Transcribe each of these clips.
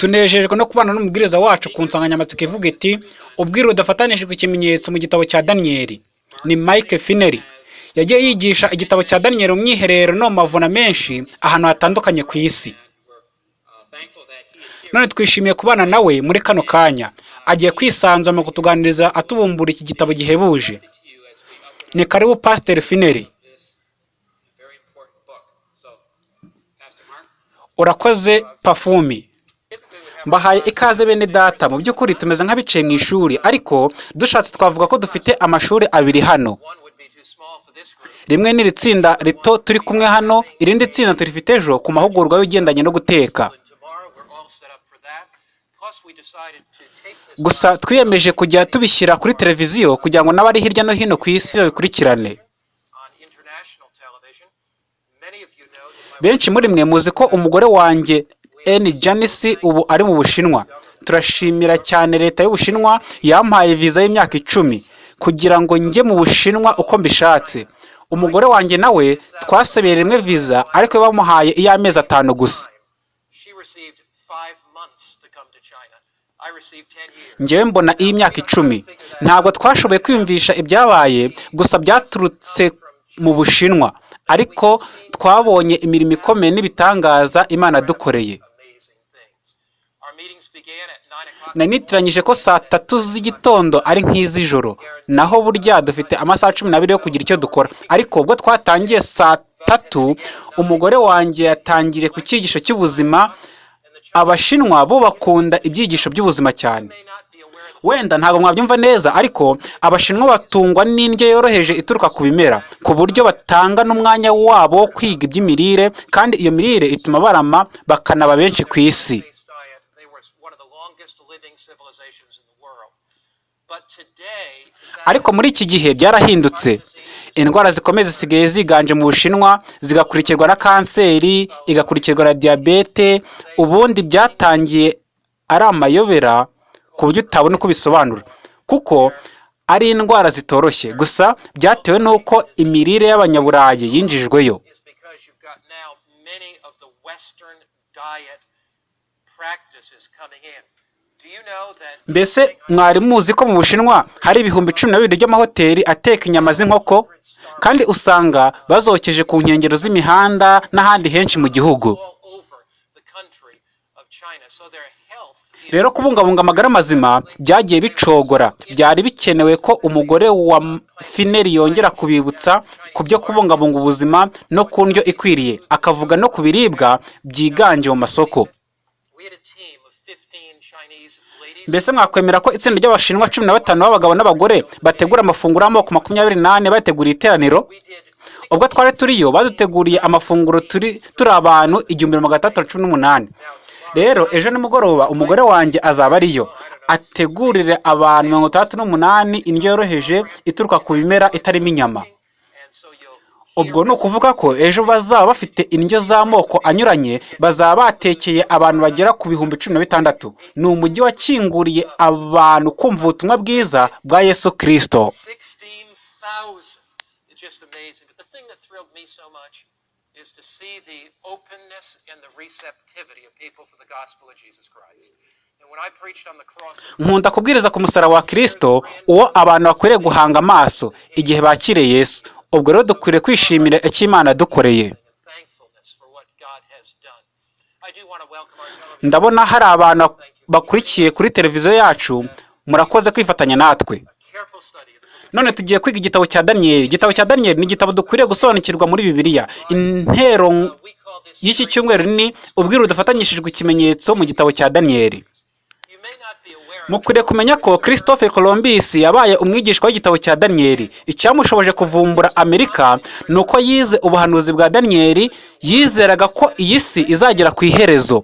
tunejejwe no kubana n'umubwiriza wacu ku nsanganyamatsiko ivuga iti ubwiru budafatanishijwe ikimenyetso mu gitabo cya daniyeli ni mike fineri yagiye yigisha igitabo cya daniyeli mu mwiherero no mu mavuna menshi ahantu hatandukanye ku isi. None twishimiye kubana nawe muri kano kanya. Agiye kwisanzura mu kutuganiriza atubumbura iki gitabo gihebuje. Ni karibu pasiteri fineri urakoze pafumi. Mbahaye ikaze bene data. Mu by'ukuri tumeze nk'abicaye mu ishuri ariko dushatse twavuga ko dufite amashuri abiri hano. Rimwe n'iri tsinda rito turi kumwe hano irindi tsinda turifite ejo ku mahugurwa y'ugendanye no guteka. Gusa twiyemeje kujya tubishyira kuri televiziyo kugira ngo n'abari hirya no hino ku isi babikurikirane. Benshi muri mwe muzi ko umugore wanjye N. Janice ubu ari mu Bushinwa. Turashimira cyane leta y'Ubushinwa yampaye viza y'imyaka icumi kugira ngo njye mu Bushinwa uko mbishatse. Umugore wanjye nawe twasabeye rimwe viza ariko bamuhaye iy'amezi atanu gusa. Njyewe mbona iy'imyaka icumi. Ntabwo twashoboye kwiyumvisha ibyabaye gusa byaturutse mu Bushinwa. Ariko twabonye imirimo ikomeye n'ibitangaza Imana dukoreye nanitiranyije ko saa tatu z'igitondo ari nk'iz'ijoro. Naho burya dufite amasaha cumi n'abiri yo kugira icyo dukora. Ariko ubwo twatangiye saa tatu umugore wanjye yatangiriye ku cyigisho cy'ubuzima. Abashinwa bo bakunda ibyigisho by'ubuzima cyane. Wenda ntabwo mwabyumva neza ariko abashinwa batungwa n'indyo yoroheje ituruka ku bimera ku buryo batanga n'umwanya wabo wo kwiga iby'imirire kandi iyo mirire ituma barama bakanaba benshi ku isi. Ariko muri iki gihe byarahindutse. Indwara zikomeye zisigaye ziganje mu bushinwa zigakurikirwa na kanseri igakurikirwa na diyabete ubundi byatangiye ari amayobera ku buryo utabona uko bisobanura. Kuko ari indwara zitoroshye. Gusa byatewe n'uko imirire y'abanyaburayi yinjijweyo. Mbese mwari muzi ko mu bushinwa hari ibihumbi cumi na bibiri by'amahoteli ateka inyama z'inkoko? Kandi usanga bazokeje ku nkengero z'imihanda n'ahandi henshi mu gihugu. Rero kubungabunga amagara mazima byagiye bicogora. Byari bikenewe ko umugore wa fineri yongera kubibutsa ku byo kubungabunga ubuzima no ku ndyo ikwiriye. Akavuga no ku biribwa byiganje mu masoko. Mbese mwakwemera ko itsinda ry'abashinwa cumi na batanu b'abagabo n'abagore bategura amafunguro y'amoko makumyabiri n'ane bateguriye iteraniro? Ubwo twari turiyo baduteguriye amafunguro turi turi abantu igihumbi magana atandatu cumi n'umunani. Rero ejo nimugoroba umugore wanjye azaba ariyo. Ategurire abantu mirongo itandatu n'umunani indyo yoroheje ituruka ku bimera itarimo inyama. Ubwo ni ukuvuga ko ejo bazaba bafite indyo z'amoko anyuranye bazaba batekeye abantu bagera ku bihumbi cumi na bitandatu. Ni umujyi wakinguriye abantu kumva ubutumwa bwiza bwa yesu kirisito is to see the openness and the receptivity of people for the gospel of Jesus Christ. Nkunda kubwiriza ku musaraba wa kirisito uwo abantu bakwiriye guhanga amaso igihe bakiriye yesu. Ubwo rero dukwiriye kwishimira icyo imana yadukoreye. Ndabona hari abantu bakurikiye kuri televiziyo yacu murakoze kwifatanya natwe. None tugiye kwiga igitabo cya daniyeli igitabo cya daniyeli ni igitabo dukwiriye gusobanukirwa muri bibiliya. Intero y'iki cyumweru ni ubwiru budafatanyishijwe ikimenyetso mu gitabo cya daniyeli You may not be aware of mukwiriye kumenya ko christophe columbus yabaye umwigishwa w'igitabo cya daniyeli icyamushoboje kuvumbura amerika ni uko yize ubuhanuzi bwa daniyeli yizeraga ko iyi si izagera ku iherezo.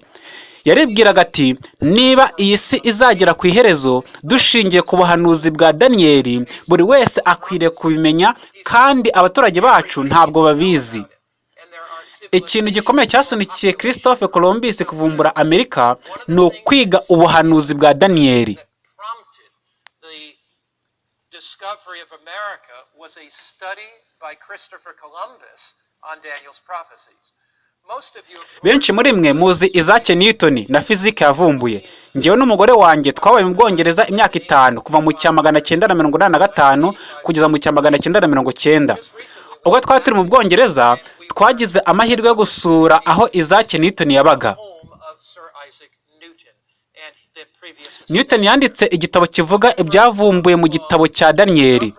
Yaribwiraga ati niba iyi si izagera ku iherezo dushingiye ku buhanuzi bwa daniyeli buri wese akwiriye kubimenya kandi abaturage bacu ntabwo babizi and there are civil ikintu gikomeye cyasunikiye christophe columbus kuvumbura amerika ni ukwiga ubuhanuzi bwa daniyeli benshi muri mwe muzi Isaac Newton na fizike yavumbuye. Njyewe n'umugore wanjye twabaye mu Bwongereza imyaka itanu kuva mu cya magana cyenda na mirongo inani na gatanu kugeza mu cya magana cyenda na mirongo cyenda. Ubwo twari turi mu Bwongereza twagize amahirwe yo gusura aho Isaac Newton yabaga. Newton yanditse igitabo kivuga ibyavumbuye mu gitabo cya Daniyeli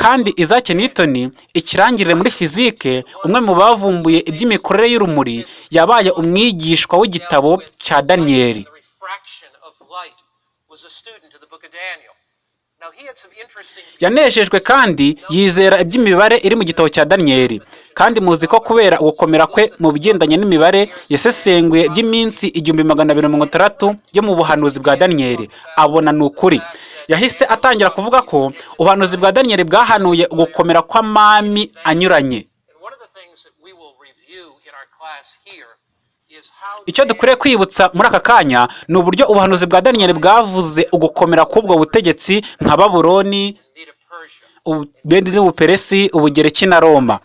kandi Isaac Newton ikirangirire muri fizike umwe mu bavumbuye iby'imikorere y'urumuri yabaye umwigishwa w'igitabo cya Daniyeli yanejejwe kandi yizera iby'imibare iri mu gitabo cya Daniyeli kandi muzi ko kubera ugukomera kwe mu bigendanye n'imibare yasesenguye iby'iminsi igihumbi magana abiri mirongo itandatu yo mu buhanuzi bwa Daniyeli abona ni ukuri. Yahise atangira kuvuga ko ubuhanuzi bwa Daniyeli bwahanuye ugukomera kw'amami anyuranye. Icyo dukwiriye kwibutsa muri aka kanya ni uburyo ubuhanuzi bwa Daniyeli bwavuze ugukomera k'ubwo butegetsi nka Babuloni ubedi n'ubuperesi ubugereki na roma.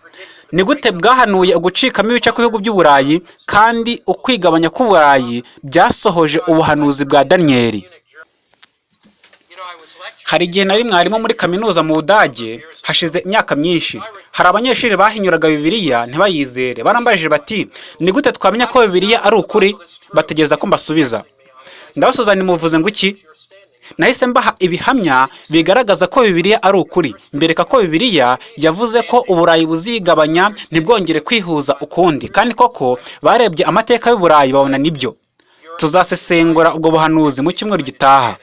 Ni gute bwahanuye ugucikamo ibice kw'ibihugu by'uburayi kandi ukwigabanya k'uburayi byasohoje ubuhanuzi bwa daniyeli Munich, Germany. You know, I was lecturing hari igihe nari mwarimu muri kaminuza mu budage hashize imyaka myinshi. Hari abanyeshuri bahinyuraga bibiliya ntibayizere. Barambajije bati ni gute twamenya ko bibiliya ari ukuri? Bategereza ko mbasubiza. Ndabasubiza nimuvuze ngo iki? Nahise mbaha ibihamya bigaragaza ko bibiliya ari ukuri. Mbereka ko bibiliya yavuze ko uburayi buzigabanya ntibwongere kwihuza ukundi. Kandi koko barebye amateka y'uburayi babona ni byo. Tuzasesengura ubwo buhanuzi mu cyumweru gitaha.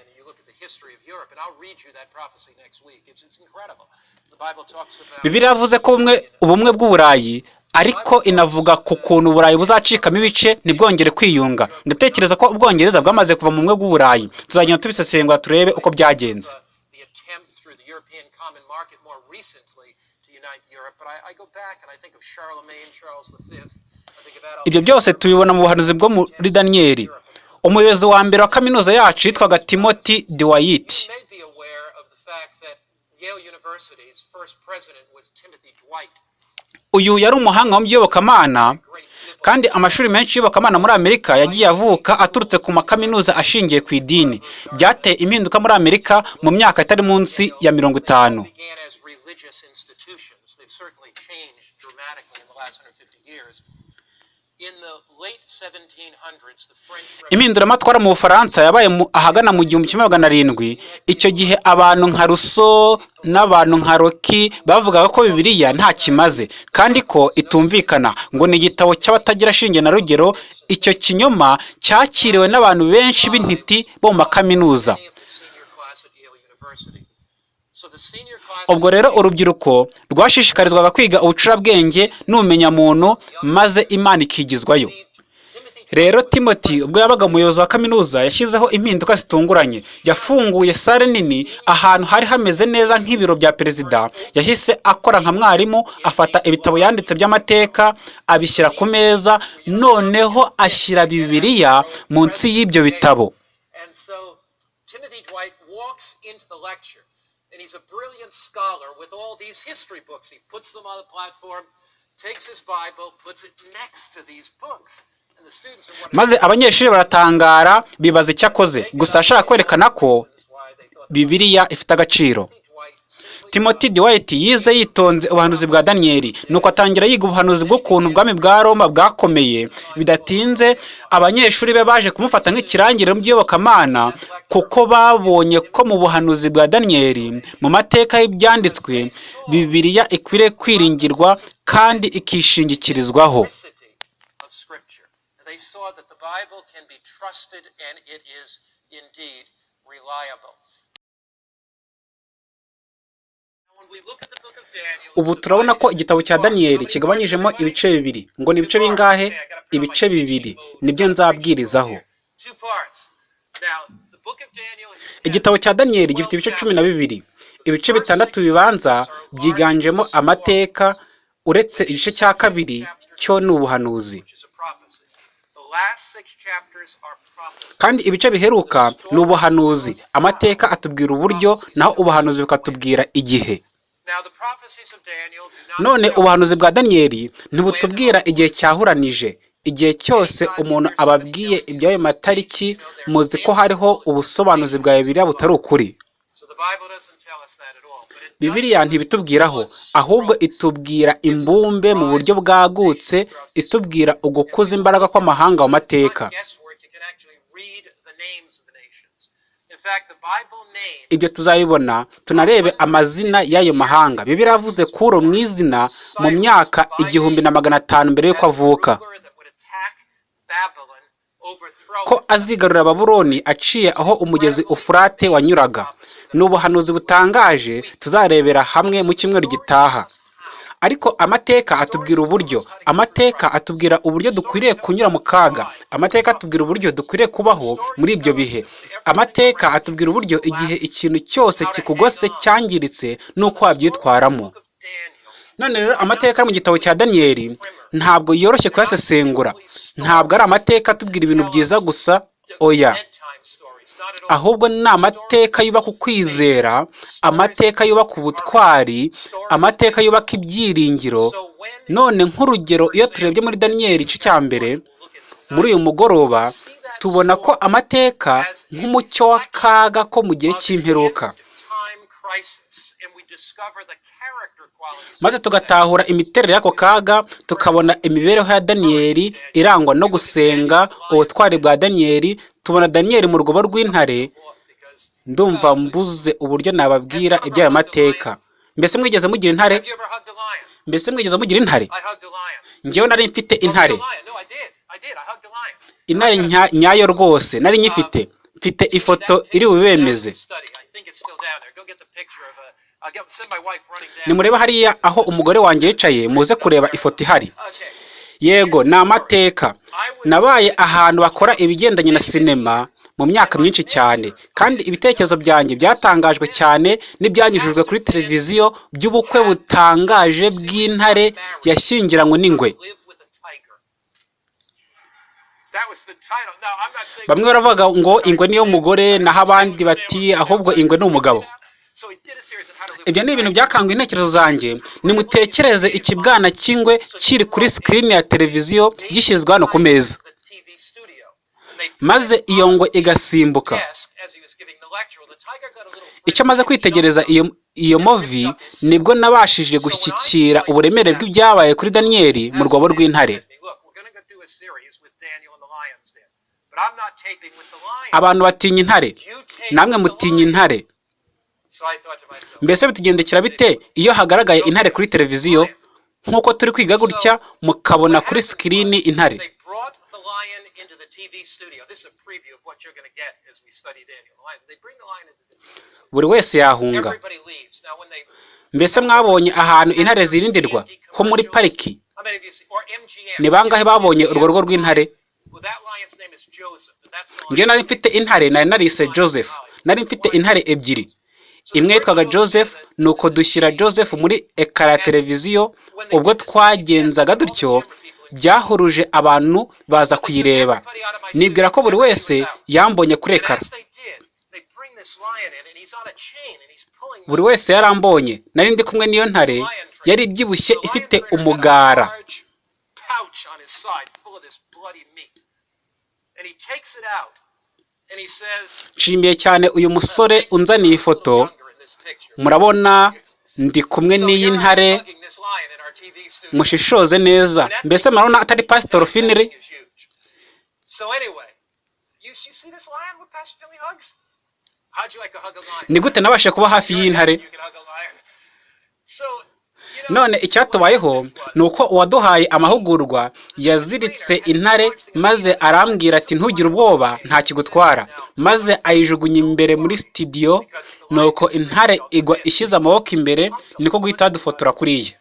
Bibiliya yavuze ko ubumwe ubumwe bw'uburayi ariko inavuga ku kuntu uburayi buzacikamo ibice ntibwongere kwiyunga. Ndatekereza ko ubwongereza bwamaze kuva mu bumwe bw'uburayi. Tuzagenda tubisesengura turebe uko byagenze. Ibyo byose tubibona mu buhanuzi bwo muri daniyeli umuyobozi wa mbere wa kaminuza yacu yitwaga timoti diwayiti You may be aware of the fact that Yale University's first president was Timothy Dwight, uyu yari umuhanga mu by'iyobokamana kandi amashuri menshi y'iyobokamana muri amerika yagiye avuka aturutse ku makaminuza ashingiye ku idini. Byateye impinduka muri amerika mu myaka itari munsi ya mirongo itanu. Impinduramatwara mu bufaransa yabaye ahagana mu gihumbi kimwe magana arindwi. Icyo gihe abantu nka ruso n'abantu nka roki bavugaga ko bibiliya nta kimaze. Kandi ko itumvikana. Ngo ni igitabo cy'abatagira shinge na rugero icyo kinyoma cyakiriwe n'abantu benshi b'intiti bo mu makaminuza ubwo rero urubyiruko rwashishikarizwaga kwiga ubucurabwenge n'ubumenyamuntu maze imana ikigizwayo. Rero timoti ubwo yabaga umuyobozi wa kaminuza yashyizeho impinduka zitunguranye. Yafunguye sale nini ahantu hari hameze neza nk'ibiro bya perezida. Yahise akora nka mwarimu afata ibitabo yanditse by'amateka abishyira ku meza noneho ashyira bibiliya munsi y'ibyo bitabo. And he's a brilliant scholar with all these history books. He puts them on the platform, takes his Bible, puts it next to these books. Maze abanyeshuri baratangara bibaza icyo akoze gusa ashaka kwerekana ko bibiliya ifite agaciro Timoti dwight yize yitonze ubuhanuzi bwa daniyeli nuko atangira yiga ubuhanuzi bw'ukuntu ubwami bwa roma bwakomeye. Bidatinze abanyeshuri be baje kumufata nk'ikirangirire mu by'iyobokamana kuko babonye ko mu buhanuzi bwa daniyeli mu mateka y'ibyanditswe bibiliya ikwiriye kwiringirwa kandi ikishingikirizwaho. They saw that the Bible can be trusted and it is indeed reliable. Ubu turabona ko igitabo cya daniyeli kigabanyijemo ibice bibiri. Ngo ni ibice bingahe? Ibice bibiri. Nibyo nzabwirizaho. Igitabo cya daniyeli gifite ibice cumi na bibiri. Ibice bitandatu bibanza byiganjemo amateka uretse igice cya kabiri cyo ni ubuhanuzi. Kandi ibice biheruka ni ubuhanuzi. Amateka atubwira uburyo naho ubuhanuzi bukatubwira igihe. None ubuhanuzi bwa daniyeli ntibutubwira igihe cyahuranije igihe cyose umuntu ababwiye iby'ayo matariki muzi ko hariho ubusobanuzi bwa bibiliya butari ukuri. Bibiliya ntibitubwiraho ahubwo itubwira imbumbe mu buryo bwagutse itubwira ugukuza imbaraga kw'amahanga mu mateka guesswork. You can actually read the names of the nations. In fact, the Bible names ibyo tuzabibona tunarebe amazina y'ayo mahanga. Bibiliya yavuze kuro mu izina mu myaka igihumbi na magana atanu mbere y'uko avuka. Ko it. azigarurira babuloni aciye aho umugezi ufurate wanyuraga. Ni ubuhanuzi butangaje tuzarebera hamwe mu cyumweru gitaha. Ariko amateka atubwira uburyo. Amateka atubwira uburyo dukwiriye kunyura mu kaga. Amateka atubwira uburyo dukwiriye kubaho muri ibyo bihe. Amateka atubwira uburyo igihe ikintu cyose kikugose cyangiritse n'uko wabyitwaramo. None rero amateka yo mu gitabo cya daniyeli ntabwo yoroshye kuyasesengura. Ntabwo ari amateka atubwira ibintu byiza gusa. Oya Bedtime stories, not at all. Ahubwo ni amateka yubaka ukwizera amateka yubaka ubutwari amateka yubaka ibyiringiro. None nk'urugero iyo turebye muri daniyeli igice cya mbere muri uyu mugoroba tubona ko amateka nk'umucyo w'akaga ko mu gihe cy'imperuka. Maze tugatahura imiterere y'ako kaga tukabona imibereho ya daniyeli irangwa no gusenga ubutwari bwa daniyeli tubona daniyeli mu rwobo rw'intare ndumva mbuze uburyo nababwira iby'ayo mateka. Mbese mwigeze mugira intare? Mbese mwigeze mugira intare? Njyewe nari mfite intare. Intare nya- nyayo rwose nari nyifite. Mfite ifoto iri bubemeze nimurebe hariya aho umugore wanjye yicaye muze kureba ifoto ihari. Yego ni amateka. Nabaye ahantu bakora ibigendanye na sinema mu myaka myinshi cyane. Kandi ibitekerezo byanjye byatangajwe cyane n'ibyanyujijwe kuri televiziyo by'ubukwe butangaje bw'intare yashyingiranywe n'ingwe. Bamwe baravuga ngo ingwe niyo mugore naho abandi bati ahubwo ingwe ni umugabo. Ibyo ni ibintu byakanguye intekerezo zanjye. Nimutekereze ikibwana cy'ingwe kiri kuri sikirini ya televiziyo gishyizwe hano ku meza. Maze iyo ngwe igasimbuka. Icyo amaze kwitegereza iyo iyo movi ni bwo nabashije gushyikira uburemere bw'ibyabaye kuri daniyeli mu rwobo rw'intare. Abantu batinya intare. Namwe mutinya intare So I thought to myself, mbese bitugendekera bite? Iyo hagaragaye intare kuri televiziyo nk'uko turi kwiga gutya mukabona kuri sikirini intare. Buri wese yahunga. Mbese mwabonye ahantu intare zirindirwa? Ho muri pariki. Ni bangahe babonye urwo rugo rw'intare? Lion. nari mfite intare nari narise joseph. Nari mfite intare ebyiri. Imwe yitwaga joseph ni uko dushyira joseph muri ekara ya televiziyo ubwo twagenzaga dutyo byahuruje abantu baza kuyireba. Nibwira ko buri wese yambonye kuri ekara buri wese yarambonye. Nari ndi kumwe n'iyo ntare yari ibyibushye ifite umugara. Nshimiye cyane uyu musore unzaniye ifoto. Murabona ndi kumwe n'iyi ntare. mushishoze neza. Mbese murabona atari pasitoro lion? ni gute nabashe kuba hafi y'intare none icyatubayeho ni uko uwaduhaye amahugurwa yaziritse intare maze arambwira ati ntugire ubwoba nta kigutwara. Maze ayijugunya imbere muri sitidiyo nuko intare igwa ishyize amaboko imbere niko guhita dufotora kuriya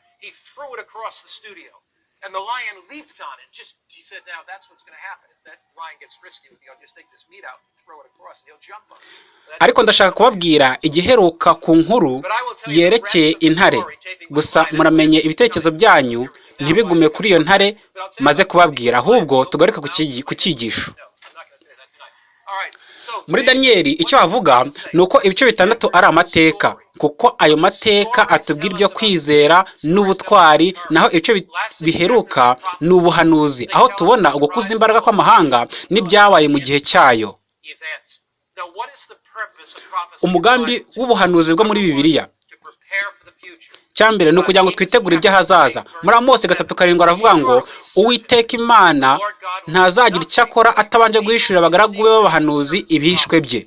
ariko ndashaka kubabwira igiheruka ku nkuru yerekeye intare. Gusa muramenye ibitekerezo byanyu ntibigume kuri iyo ntare maze kubabwira ahubwo tugaruke ku cyigisho. Muri daniyeli icyo havuga ni uko ibice bitandatu ari amateka kuko ayo mateka atubwira ibyo kwizera n'ubutwari naho ibice bi- biheruka ni ubuhanuzi. Aho tubona ugukuza imbaraga kw'amahanga n'ibyabaye mu gihe cyayo. Umugambi w'ubuhanuzi bwo muri bibiliya. To prepare for the future. cya mbere ni ukugira ngo twitegure iby'ahazaza muri amose gatatu karindwi aravuga ngo uwiteka imana ntazagira icyo akora atabanje guhishurira abagaragu be b'abahanuzi ibihishwe bye.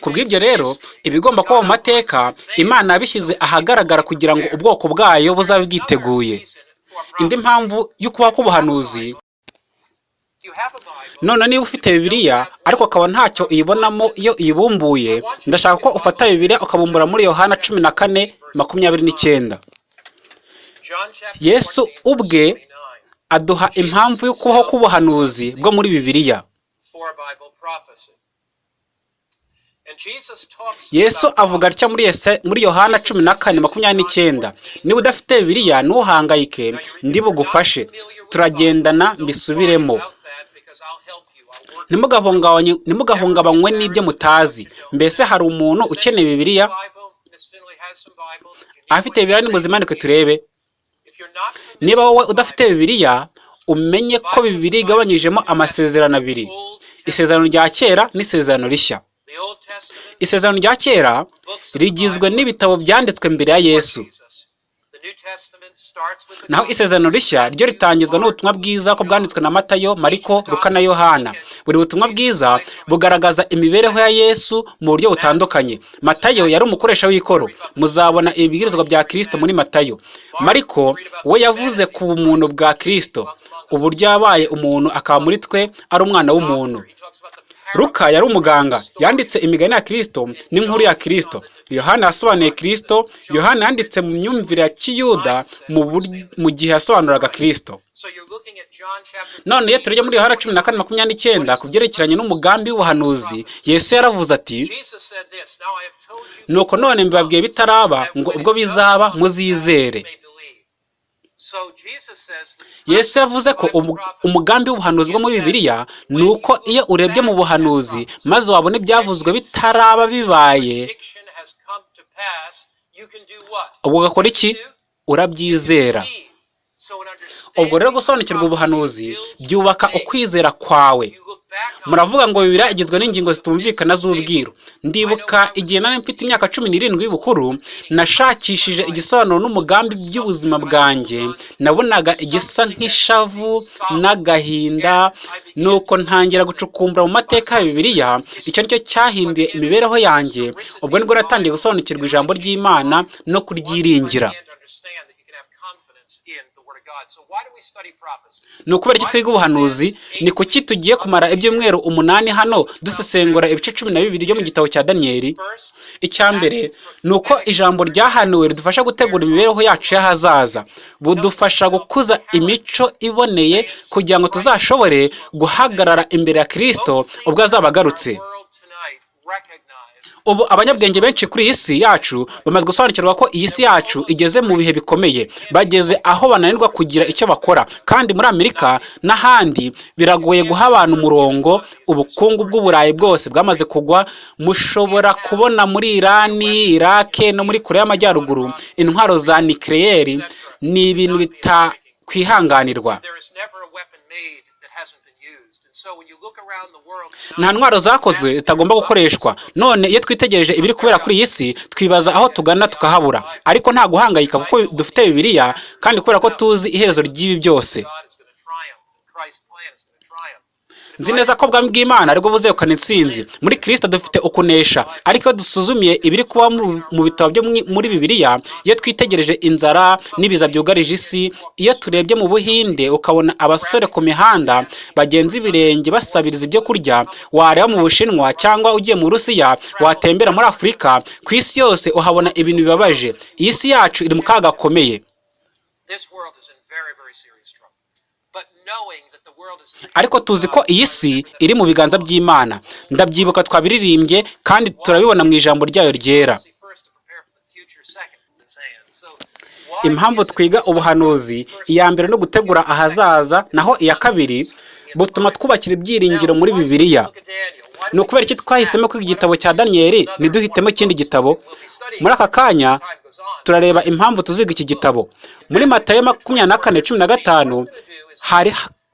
Ku bw'ibyo rero ibigomba kuba mu mateka imana yabishyize ahagaragara kugira ngo ubwoko bwayo buzabe bwiteguye. Indi mpamvu y'ukubaho k'ubuhanuzi you have a Bible, none niba ufite bibiliya ariko ukaba ntacyo uyibonamo iyo uyibumbuye. Ndashaka ko ufata bibiliya ukabumbura muri yohana cumi na kane makumyabiri n'icyenda. Yesu 14, ubwe verse 29, aduha impamvu yo kubaho k'ubuhanuzi bwo muri bibiliya. Yesu avuga atya muri yohana cumi na kane makumyabiri n'icyenda niba udafite bibiliya ntuhangayike ndi bugufashe. Turagendana mbisubiremo. Ntimugahungabanywe n'ibyo mutazi. Mbese hari umuntu ukeneye bibiliya? Afite bibiliya nimuzimanike turebe. Niba wowe udafite bibiliya umenye ko bibiri igabanyijemo amasezerano abiri. Isezerano rya kera n'isezerano rishya. Isezerano rya kera rigizwe n'ibitabo byanditswe mbere ya yesu. Naho isezerano rishya ryo ritangizwa n'ubutumwa bwiza ko bwanditswe na matayo mariko luka na yohana. Buri butumwa bwiza bugaragaza imibereho ya yesu mu buryo butandukanye. Matayo yari umukoresha w'ikoro. Muzabona ibibwirizwa bya kristo muri matayo. Mariko we yavuze ku bumuntu bwa kristo. Uburyo yabaye umuntu akaba muri twe ari umwana w'umuntu. Luka yari umuganga yanditse imigani ya Kristo n'inkuru ya Kristo. Yohana yasobanuye Kristo, Yohana yanditse mu myumvire ya Kiyuda mu gihe yasobanuraga chapter None iyo turya muri Yohana cumi na kane makumyabiri n'icyenda ku byerekeranye n'umugambi w'ubuhanuzi, Yesu yaravuze ati, nuko none mbibabwiye bitaraba ngo ubwo bizaba muzizere. Yesu yavuze ko umu- umugambi w'ubuhanuzi bwo muri Bibiliya ni uko iyo urebye mu buhanuzi maze wabona ibyavuzwe bitaraba bibaye, ubwo ugakora iki? Urabyizera. Ubwo rero gusobanukirwa ubuhanuzi byubaka ukwizera kwawe muravuga ngo bibiliya igizwe n'ingingo zitumvikana z'ubwiru. Ndibuka igihe nari mfite imyaka cumi n'irindwi y'ubukuru nashakishije igisobanuro n'umugambi by'ubuzima bwanjye. Nabonaga igisa nk'ishavu n'agahinda nuko ntangira gucukumbura mu mateka ya bibiliya icyo ni cyo cyahinduye imibereho yanjye. Ubwo ni bwo natangiye gusobanukirwa ijambo ry'imana no kuryiringira and understand that you can have confidence in the Word of God. So why do we study prophecy? Ni ukubera iki twiga ubuhanuzi ni kuki tugiye kumara ibyumweru umunani hano dusesengura ibice cumi na bibiri byo mu gitabo cya daniyeli icya mbere ni uko ijambo ryahanuwe ridufasha gutegura imibereho yacu y'ahazaza. Budufasha gukuza imico iboneye kugira ngo tuzashobore guhagarara imbere ya kirisito ubwo azaba agarutse. Ubu abanyabwenge benshi kuri iyi si yacu bamaze gusobanukirwa ko iyi si yacu igeze mu bihe bikomeye. Bageze aho bananirwa kugira icyo bakora. Kandi muri amerika n'ahandi biragoye guha abantu umurongo ubukungu bw'uburayi bwose bwamaze kugwa. Mushobora kubona muri irani irake no muri korea y'amajyaruguru intwaro za nikireyeri ni ibintu bitakwihanganirwa. Nta ntwaro zakozwe zitagomba gukoreshwa. none iyo twitegereje ibiri kubera kuri iyi si twibaza aho tugana tukahabura. ariko nta guhangayika kuko dufite bibiliya kandi kubera ko tuzi iherezo ry'ibi byose God is going to triumph and Christ's plan is going to triumph. Nzi neza ko ubwami bw'imana ari bwo buzegukana intsinzi muri kirisito dufite ukunesha. Ariko iyo dusuzumiye ibiri kuba mu- bitabo byo muri bibiliya iyo twitegereje inzara n'ibiza byugarije isi iyo turebye mu buhinde ukabona abasore ku mihanda bagenza ibirenge basabiriza ibyo kurya wareba mu bushinwa cyangwa ugiye mu burusiya watembera muri afurika ku isi yose uhabona ibintu bibabaje. Iyi si yacu iri mu kaga gakomeye. Ariko tuzi ko iyi si iri mu biganza by'imana. Ndabyibuka twabiririmbye kandi turabibona mu ijambo ryayo ryera. Impamvu twiga ubuhanuzi iya mbere no gutegura ahazaza naho iya kabiri butuma twubakira ibyiringiro muri bibiliya. Ni ukubera iki twahisemo kwiga igitabo cya daniyeli ntiduhitemo ikindi gitabo? Muri aka kanya turareba impamvu tuziga iki gitabo. Muri matayo makumyabiri na kane cumi na gatanu hari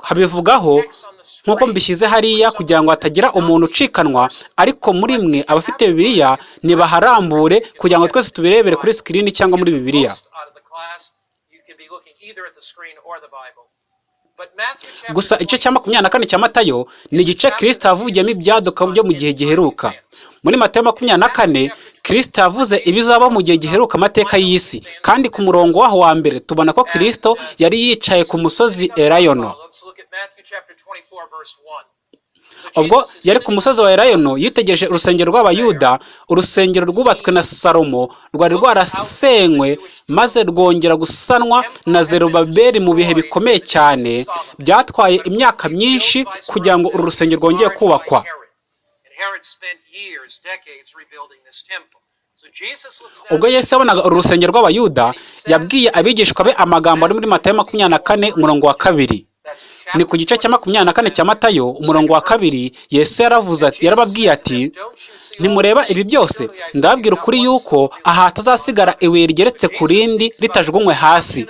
habivugaho nk'uko mbishyize hariya kugira ngo hatagira umuntu ucikanwa ariko muri mwe abafite bibiliya nibaharambure kugira ngo twese tubirebere kuri sikirini cyangwa muri bibiliya. Gusa igice cya makumyabiri na kane cya matayo ni igice kirisita yavugiyemo ibyaduka byo mu gihe giheruka. Muri matayo makumyabiri na kane kirisita yavuze ibizaba mu gihe giheruka amateka y'isi. Kandi ku murongo waho wa mbere tubona ko kirisito yari yicaye ku musozi erayono ubwo yari ku musozi wa erayono yitegereje urusengero rw'abayuda. Urusengero rwubatswe na salomo rwari rwarasenywe maze rwongera gusanwa na zerubabeli mu bihe bikomeye cyane. Byatwaye imyaka myinshi kugira ngo uru rusengero rwongere kubakwa. Ubwo yesu yabonaga uru rusengero rw'abayuda yabwiye abigishwa be amagambo ari muri matayo makumyabiri na kane umurongo wa kabiri. Ni ku gice cya makumyabiri na kane cya matayo umurongo wa kabiri yesu yaravuze ati yarababwiye ati ntimureba ibi byose ndababwira ukuri yuko aha hatazasigara ibuye rigeretse ku rindi ritajugunywe hasi.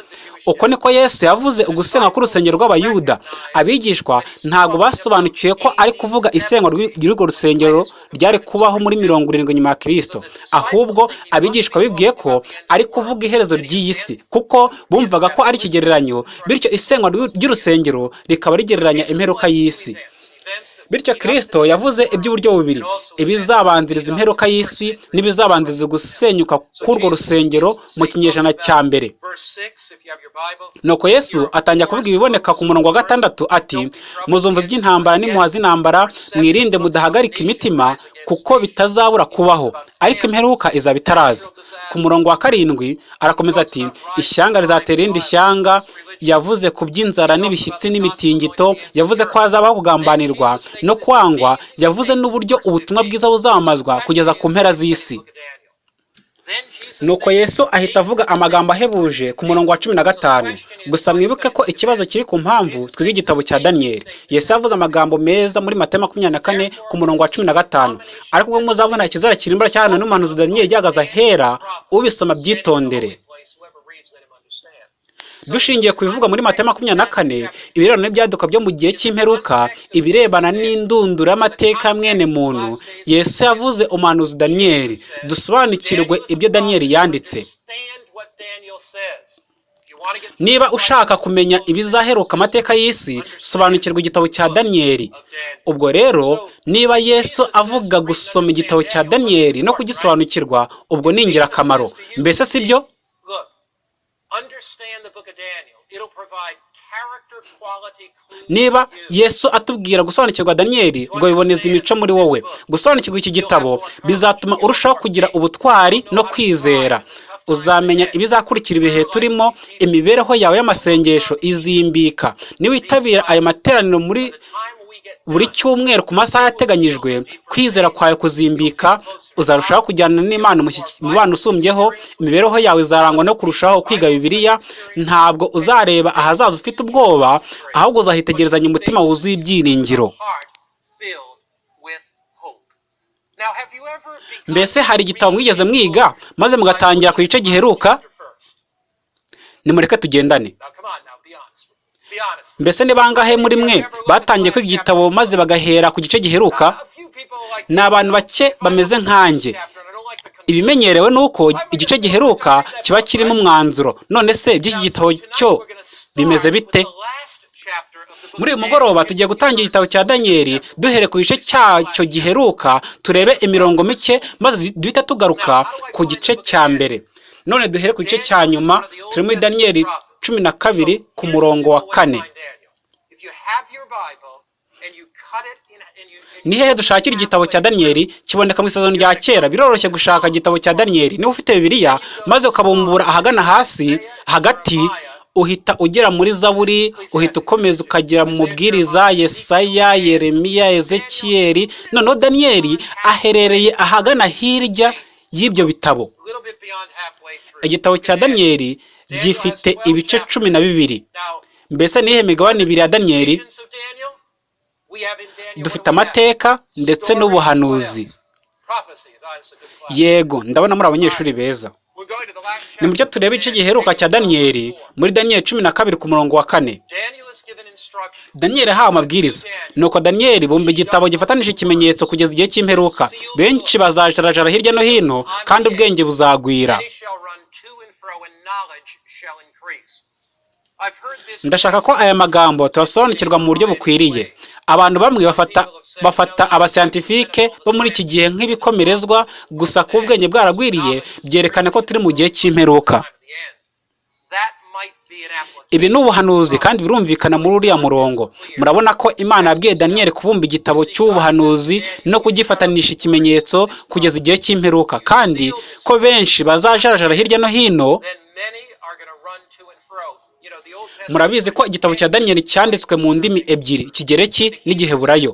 Uko niko yesu yavuze ugusenywa k'urusengero rw'abayuda. Abigishwa ntabwo basobanukiwe ko ari kuvuga isenywa ry'urwo rusengero ryari kubaho muri mirongo irindwi nyuma ya kirisito ahubwo abigishwa bibwiye ko ari kuvuga iherezo ry'iyi si kuko bumvaga ko ari ikigereranyo bityo isenywa ry'urusengero rikaba rigereranya imperuka y'isi. Bityo kirisito yavuze iby'uburyo bubiri. Ibizabanziriza imperuka y'isi n'ibizabanziriza gusenyuka k'urwo rusengero mu kinyejana cya mbere. Nuko yesu atangira kuvuga ibiboneka ku murongo wa gatandatu ati muzumva iby'intambara n'imuha z'intambara mwirinde mudahagarika imitima kuko bitazabura kubaho ariko imperuka izaba itaraza. Ku murongo wa karindwi arakomeza ati ishyanga rizatera irindi shyanga yavuze ku by'inzara n'ibishyitsi n'imitingito yavuze ko hazabaho kugambanirwa no kwangwa yavuze n'uburyo ubutumwa bwiza buzamamazwa kugeza ku mpera z'isi. Nuko yesu ahita avuga amagambo ahebuje ku murongo wa cumi na gatanu. Gusa mwibuke ko ikibazo kiri ku mpamvu twiga igitabo cya daniyeli yesu yavuze amagambo meza muri mata makumyabiri na kane ku murongo wa cumi na gatanu. Ariko ubwo muzabona ikizara kirimbura cyane n'umuhanuzi daniyeli gihagaze ahera ubisoma byitondere dushingiye ku bivugwa muri mata makumyabiri na kane ibirebana n'ibyaduka byo mu gihe cy'imperuka ibirebana ya mwene muntu yesu yavuze umuhanuzi daniyeli dusobanukirwe ibyo daniyeli yanditse. Niba ushaka kumenya ibizaheruka amateka y'isi sobanukirwa igitabo cya daniyeli ubwo rero niba yesu avuga gusoma igitabo cya daniyeli no kugisobanukirwa ubwo ni ingirakamaro. Mbese si byo niba yesu atubwira gusobanukirwa daniyeli ubwo biboneza imico muri wowe. gusobanukirwa iki gitabo bizatuma urushaho kugira ubutwari no kwizera. uzamenya ibizakurikira ibihe turimo imibereho yawe y'amasengesho izimbika. Niwitabira ayo materaniro muri buri cyumweru ku masaha yateganyijwe kwizera kwawe kuzimbika uzarushaho kujyana n'imana umubano usumbyeho imibereho yawe izarangwa no kurushaho kwiga bibiliya ntabwo uzareba ahazaza ufite ubwoba ahubwo uzahitegerezanya umutima wuzuye ibyiringiro. Mbese hari igitabo mwigeze mwiga maze mugatangira ku gice giheruka? Nimureke tugendane. Mbese ni bangahe muri mwe batangiye kwiga igitabo maze bagahera ku gice giheruka? Ni abantu bake bameze nkanjye. Ibimenyerewe ni uko igice giheruka kiba kirimo umwanzuro. None se iby'iki gitabo cyo bimeze bite? Muri uyu mugoroba tugiye gutangira igitabo cya daniyeli duhere ku gice cyacyo giheruka turebe imirongo mike maze duhite tugaruka ku gice cya mbere. None duhere ku gice cya nyuma turi muri daniyeli cumi na kabiri ku murongo wa kane. Ni hehe dushakira igitabo cya daniyeli kiboneka mu isezerano rya kera? Biroroshye gushaka igitabo cya daniyeli niba ufite bibiliya maze ukabumbura ahagana hasi hagati uhita ugera muri zaburi uhita ukomeza ukagera mu mubwiriza yesaya yeremiya ezekiyeli noneho daniyeli aherereye ahagana hirya y'ibyo bitabo. Igitabo cya daniyeli gifite ibice cumi na bibiri. Mbese nihe migabane ibiri ya daniyeli dufite amateka ndetse n'ubuhanuzi. yego ndabona muri abanyeshuri beza. Ni mucyo tureba igice giheruka cya daniyeli 12:4. muri daniyeli cumi na kabiri ku murongo wa kane. Daniyeli yahawe amabwiriza. Nuko daniyeli bumva igitabo gifatanije ikimenyetso kugeza igihe cy'imperuka. Benshi bazajarajara hirya no hino kandi ubwenge buzagwira. Ndashaka ko aya magambo tuyasobanukirwa mu buryo bukwiriye. abantu bamwe bafata bafata abasiyantifike bo muri iki gihe nk'ibikomerezwa gusa kuba ubwenge bwaragwiriye byerekana ko turi mu gihe cy'imperuka. Ibi ni ubuhanuzi kandi birumvikana muri uriya murongo. Murabona ko imana yabwiye daniyeli kubumba igitabo cy'ubuhanuzi no kugifatanisha ikimenyetso kugeza igihe cy'imperuka. Kandi ko benshi bazajarajara hirya no hino Then many are going to run to and fro. You know, the Old Testament. Murabizi ko igitabo cya daniyeli cyanditswe mu ndimi ebyiri ikigereki n'igiheburayo?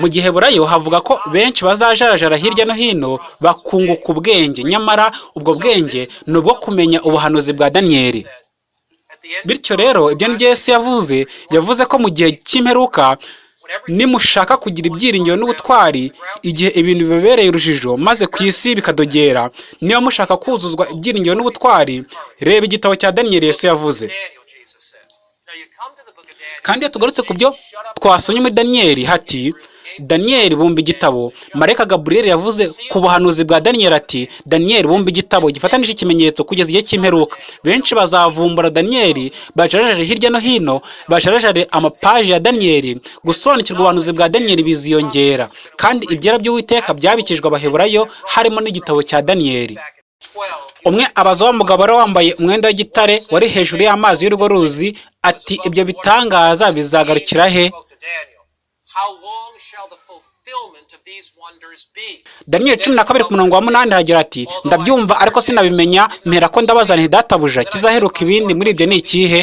Mu giheburayo havuga ko benshi bazajarajara hirya no hino bakunguka ubwenge. Nyamara ubwo bwenge ni ubwo kumenya ubuhanuzi bwa daniyeli bityo rero ibyo ni yesu yavuze. Yavuze ko mu gihe cy'imperuka nimushaka kugira ibyiringiro n'ubutwari igihe ibintu bibabereye urujijo maze ku isi bikadogera. Niba mushaka kuzuzwa ibyiringiro n'ubutwari reba igitabo cya daniyeli yesu yavuze Daniel, Jesus says. Now you come to the book of Daniel. Kandi iyo tugarutse ku byo twasomye muri daniyeli hati daniyeli bumva igitabo. Marayika gaburiyeli yavuze ku buhanuzi bwa daniyeli ati daniyeli bumva igitabo. Gifatanije ikimenyetso kugeza igihe cy'imperuka. Benshi bazavumbura daniyeli bajarajare hirya no hino bajarajare amapaji ya daniyeli gusobanukirwa ubuhanuzi bwa daniyeli biziyongera. Kandi ibyera by'uwiteka byabikijwe abaheburayo harimo n'igitabo cya daniyeli Back in 12. Umwe abaza wa mugabo wari wambaye umwenda w'igitare wari hejuru y'amazi y'urwo ruzi ati ibyo bitangaza bizagarukira he? Daniyeli cumi na kabiri ku murongo wa munani hagira ati ndabyumva ariko sinabimenya mpera ko ndabaza nti databuja kizaheruka ibindi? Muri ibyo ni ikihe?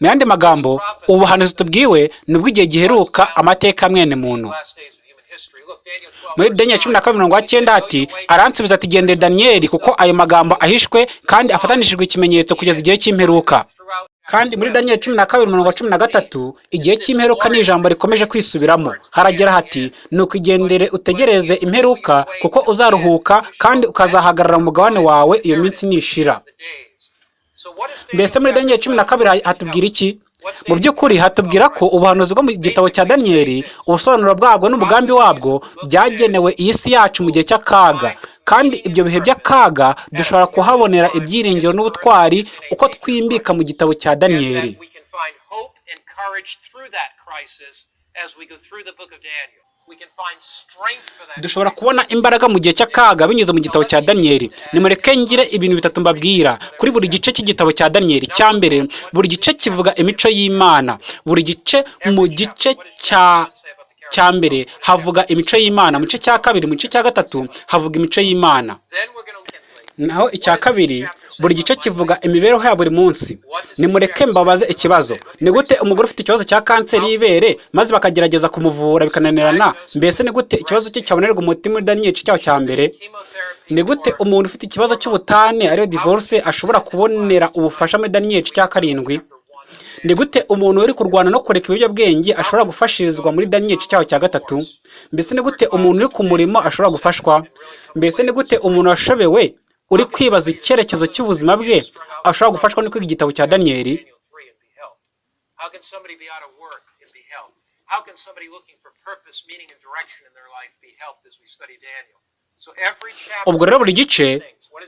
Mu yandi magambo ubuhanuzi tubwiwe ni ubw'igihe giheruka amateka mwene muntu. Muri daniyeli cumi na 9. kabiri mirongo cyenda ati aransubiza ati gendere daniyeli kuko ayo magambo ahishwe kandi afatanishijwe ikimenyetso kugeza igihe cy'imperuka. Kandi muri daniyeli cumi na kabiri mirongo cumi na gatatu igihe cy'imperuka ni ijambo rikomeje kwisubiramo. Haragira hati ni ukugendere utegereze imperuka kuko uzaruhuka kandi ukazahagarara mu mugabane wawe iyo minsi nishira. Mbese muri daniyeli cumi na kabiri ha- hatubwira iki? Mu by'ukuri hatubwira ko ubuhanuzi bwo mu gitabo cya daniyeli ubusobanuro bwabwo n'umugambi wabwo byagenewe iyi si yacu mu gihe cy'akaga. Kandi ibyo bihe by'akaga dushobora kuhabonera ibyiringiro n'ubutwari uko twimbika mu gitabo cya daniyeli dushobora kubona imbaraga mu gihe cy'akaga binyuze mu gitabo cya daniyeli nimureke ngire ibintu bitatu mbabwira. Kuri buri gice cy'igitabo cya daniyeli cya mbere buri gice kivuga imico y'imana. Buri gice mu gice cya cya mbere havuga imico y'imana. Mu gice cya kabiri mu gice cya gatatu havuga imico y'imana. Naho icya kabiri buri gice kivuga imibereho ya buri munsi. Nimureke mbabaze ikibazo. Ni gute umugore ufite ikibazo cya kanseri y'ibere maze bakagerageza kumuvura bikananirana mbese ni gute ikibazo cye cyabonerwa umuti muri daniyeli cyaho cya mbere? Ni gute umuntu ufite ikibazo cy'ubutane ariyo divorce ashobora kubonera ubufasha muri daniyeli cya karindwi? Ni gute umuntu uri kurwana no kureka ibiyobyabwenge ashobora gufashirizwa muri daniyeli cyaho cya gatatu? Mbese ni gute umuntu uri ku murimo ashobora gufashwa? Mbese ni gute umuntu washobewe uri kwibaza icyerekezo cy'ubuzima bwe ashobora gufashwa no kwiga igitabo cya daniyeli Daniel 3 and be helped. How can somebody be out of work and be helped? How can somebody looking for purpose, meaning, and direction in their life be helped as we study Daniel? So every chapter ubwo rero buri gice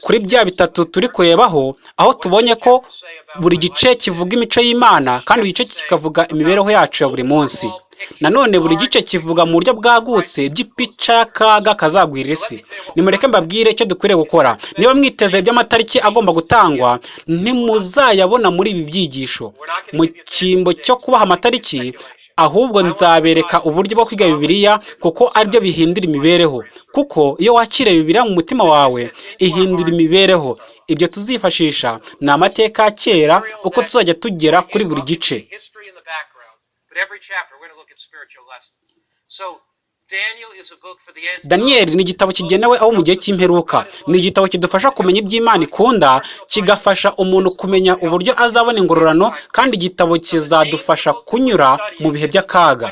kuri bya bitatu turi kurebaho aho tubonye ko buri gice kivuga imico y'imana kandi buri gice kikavuga imibereho yacu ya buri munsi nanone buri gice kivuga mu buryo bwagutse by'ipica y'akaga kazagwira isi. Nimureke mbabwire icyo dukwiriye gukora. Niba mwiteze iby'amatariki agomba gutangwa ntimuzayabona muri ibi byigisho. Mu cyimbo cyo kubaha amatariki ahubwo nzabereka uburyo bwo kwiga bibiliya kuko ari byo bihindura imibereho. Kuko iyo wakira bibiliya mu mutima wawe ihindura imibereho. Ibyo tuzifashisha ni amateka ya kera uko tuzajya tugera kuri buri gice History in the background, but every chapter we're going to look at spiritual lessons. So daniyeli ni igitabo kigenewe abo mu gihe cy'imperuka. Ni igitabo kidufasha kumenya iby'imana ikunda kigafasha umuntu kumenya uburyo azabona ingororano kandi igitabo kizadufasha kunyura mu bihe by'akaga.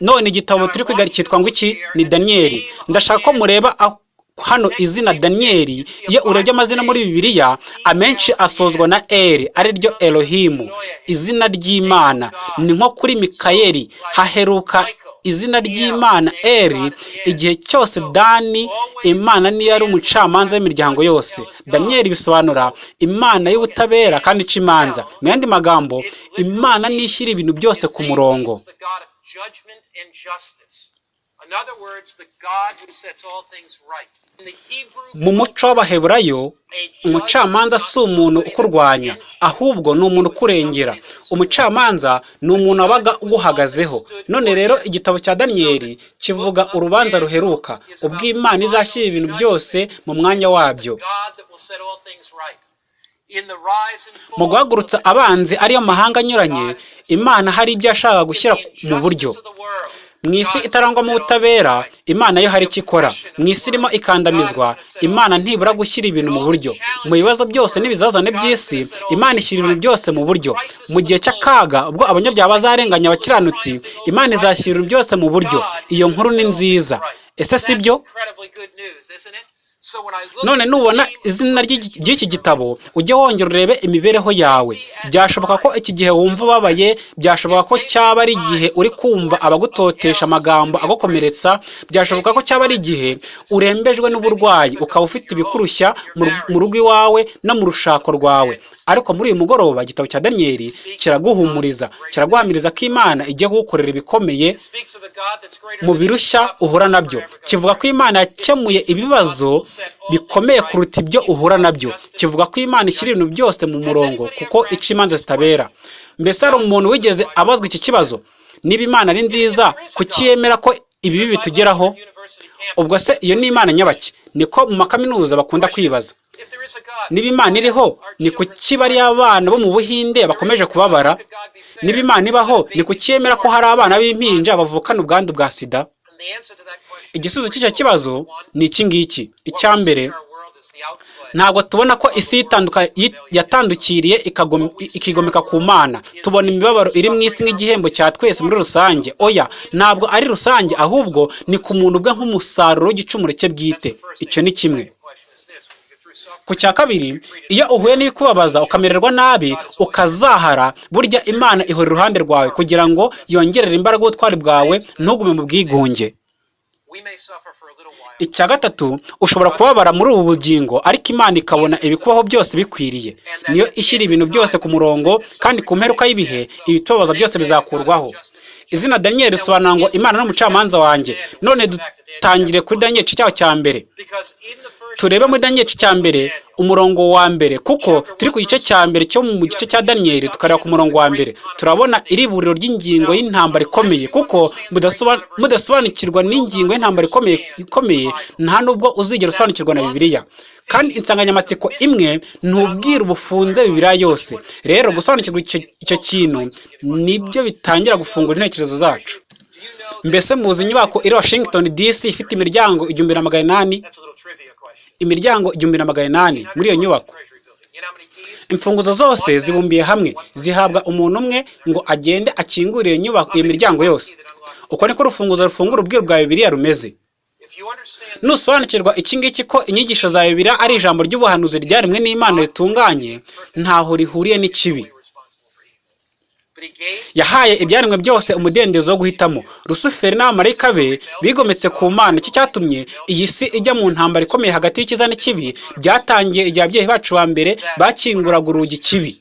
None igitabo turi kwiga cyitwa ngo iki? Ni daniyeli ndashaka ko mureba aho- hano izina daniyeli iyo urebye amazina muri bibiliya amenshi asozwa na eri ari ryo elohimu izina ry'imana ni nko kuri mikayeli haheruka izina ry'imana eri igihe cyose dani imana niyo ari umucamanza w'imiryango yose daniyeli bisobanura imana y'ubutabera kandi ica imanza mu yandi magambo imana niyo ishyira ibintu byose ku murongo. In other words, the God who sets all things right. Mu muco w'abaheburayo umucamanza si umuntu ukurwanya ahubwo ni umuntu ukurengera. Umucamanza ni umuntu wabaga uguhagazeho. None rero igitabo cya daniyeli kivuga urubanza ruheruka. Ubwo imana izashyira ibintu byose mu mwanya wabyo. Mu guhagurutsa abanzi ariyo mahanga anyuranye imana hari ibyo yashakaga gushyira mu buryo. Mu isi itarangwamo ubutabera imana yo hari icyo ikora? Mu isi irimo ikandamizwa imana ntibura gushyira ibintu mu buryo. Mu bibazo byose n'ibizazane by'isi imana ishyira ibintu byose mu buryo. Mu gihe cy'akaga ubwo abanyabyaha bazarenganya abakiranutsi imana izashyira ibintu byose mu buryo. Iyo nkuru ni nziza. Ese si byo? None nubona izina ry'iki gitabo ujye wongera urebe imibereho yawe. Byashoboka ko iki gihe wumva ubabaye byashoboka ko cyaba ari igihe uri kumva abagutotesha amagambo agukomeretsa byashoboka ko cyaba ari igihe urembejwe n'uburwayi ukaba ufite ibikurushya mu ru- mu rugo iwawe no mu rushako rwawe. Ariko muri uyu mugoroba igitabo cya daniyeli kiraguhumuriza kiraguhamiriza ko imana igiye kugukorera ibikomeye mu birushya uhura na byo. kivuga ko imana yakemuye ibibazo bikomeye kuruta ibyo uhura na byo. Kivuga ko imana ishyira ibintu byose mu murongo kuko ica imanza zitabera. Mbese hari umuntu wigeze abazwa iki kibazo? Niba imana ari nziza kuki yemera ko ibibi bitugeraho? Ubwo se iyo ni imana nyabaki niko mu makaminuza bakunda kwibaza. Niba imana iriho ni kuki bariya abana bo mu buhinde bakomeje kubabara? Niba imana ibaho ni kuki yemera ko hari abana b'impinja bavukana ubwandu bwa sida? Igisubizo is cy'icyo kibazo ni iki ngiki? Icya mbere ntabwo tubona ko isi yatandukiriye ikigomeka ku mana. Tubona imibabaro iri mu isi nk'igihembo cya twese muri rusange. Oya ntabwo ari rusange ahubwo ni ku muntu ubwe nk'umusaruro w'igicumuro cye bwite. Icyo ni kimwe. Ku cya kabiri iyo uhuye n'ibikubabaza ukamererwa nabi ukazahara burya imana ihora iruhande rwawe kugira ngo yongerere imbaraga ubutwari bwawe ntugume mu bwigunge. Icya gatatu ushobora kubabara muri ubu bugingo ariko imana ikabona ibikubaho byose bikwiriye. Niyo ishyira ibintu byose ku murongo kandi ku mperuka y'ibihe ibitubabaza byose bizakurwaho. izina daniyeli risobanura ngo imana ni umucamanza wanjye. None dutangire kuri daniyeli igice cyaho cya mbere. Turebe muri daniyeli cya mbere umurongo wa mbere. Kuko turi ku gice cya mbere cyo mu gice cya daniyeli tukareba ku murongo wa mbere. Turabona iriburiro ry'ingingo y'intambara ikomeye. Kuko mudasoba- mudasobanukirwa n'ingingo y'intambara ikomeye nta nubwo uzigera usobanukirwa na bibiliya. Kandi insanganyamatsiko imwe ntubwira ubufunze bibiliya yose. Rero gusobanukirwa icyo kintu ni byo bitangira gufungura intekerezo zacu. Mbese muzi inyubako iri washington dc ifite imiryango igihumbi na magana inani? Imiryango igihumbi na magana inani muri iyo nyubako. Imfunguzo zose zibumbiye hamwe zihabwa umuntu umwe ngo agende akingure iyo nyubako iyo miryango yose. Uko niko urufunguzo rufungura ubwiru bwa bibiliya rumeze. Nusobanukirwa iki ngiki ko inyigisho za bibiliya ari ijambo ry'ubuhanuzi ryaremwe n'imana ritunganye ntaho rihuriye n'ikibi we're responsible for evil. But he gave yahaye ibyaremwe byose umudendezo wo guhitamo. Rusuferi n'abamarayika be bigometse ku mana. Icyo cyatumye iyi si ijya mu ntambara ikomeye hagati y'icyiza n'ikibi byatangiye igihe ababyeyi bacu ba mbere bakinguraga urugi kibi.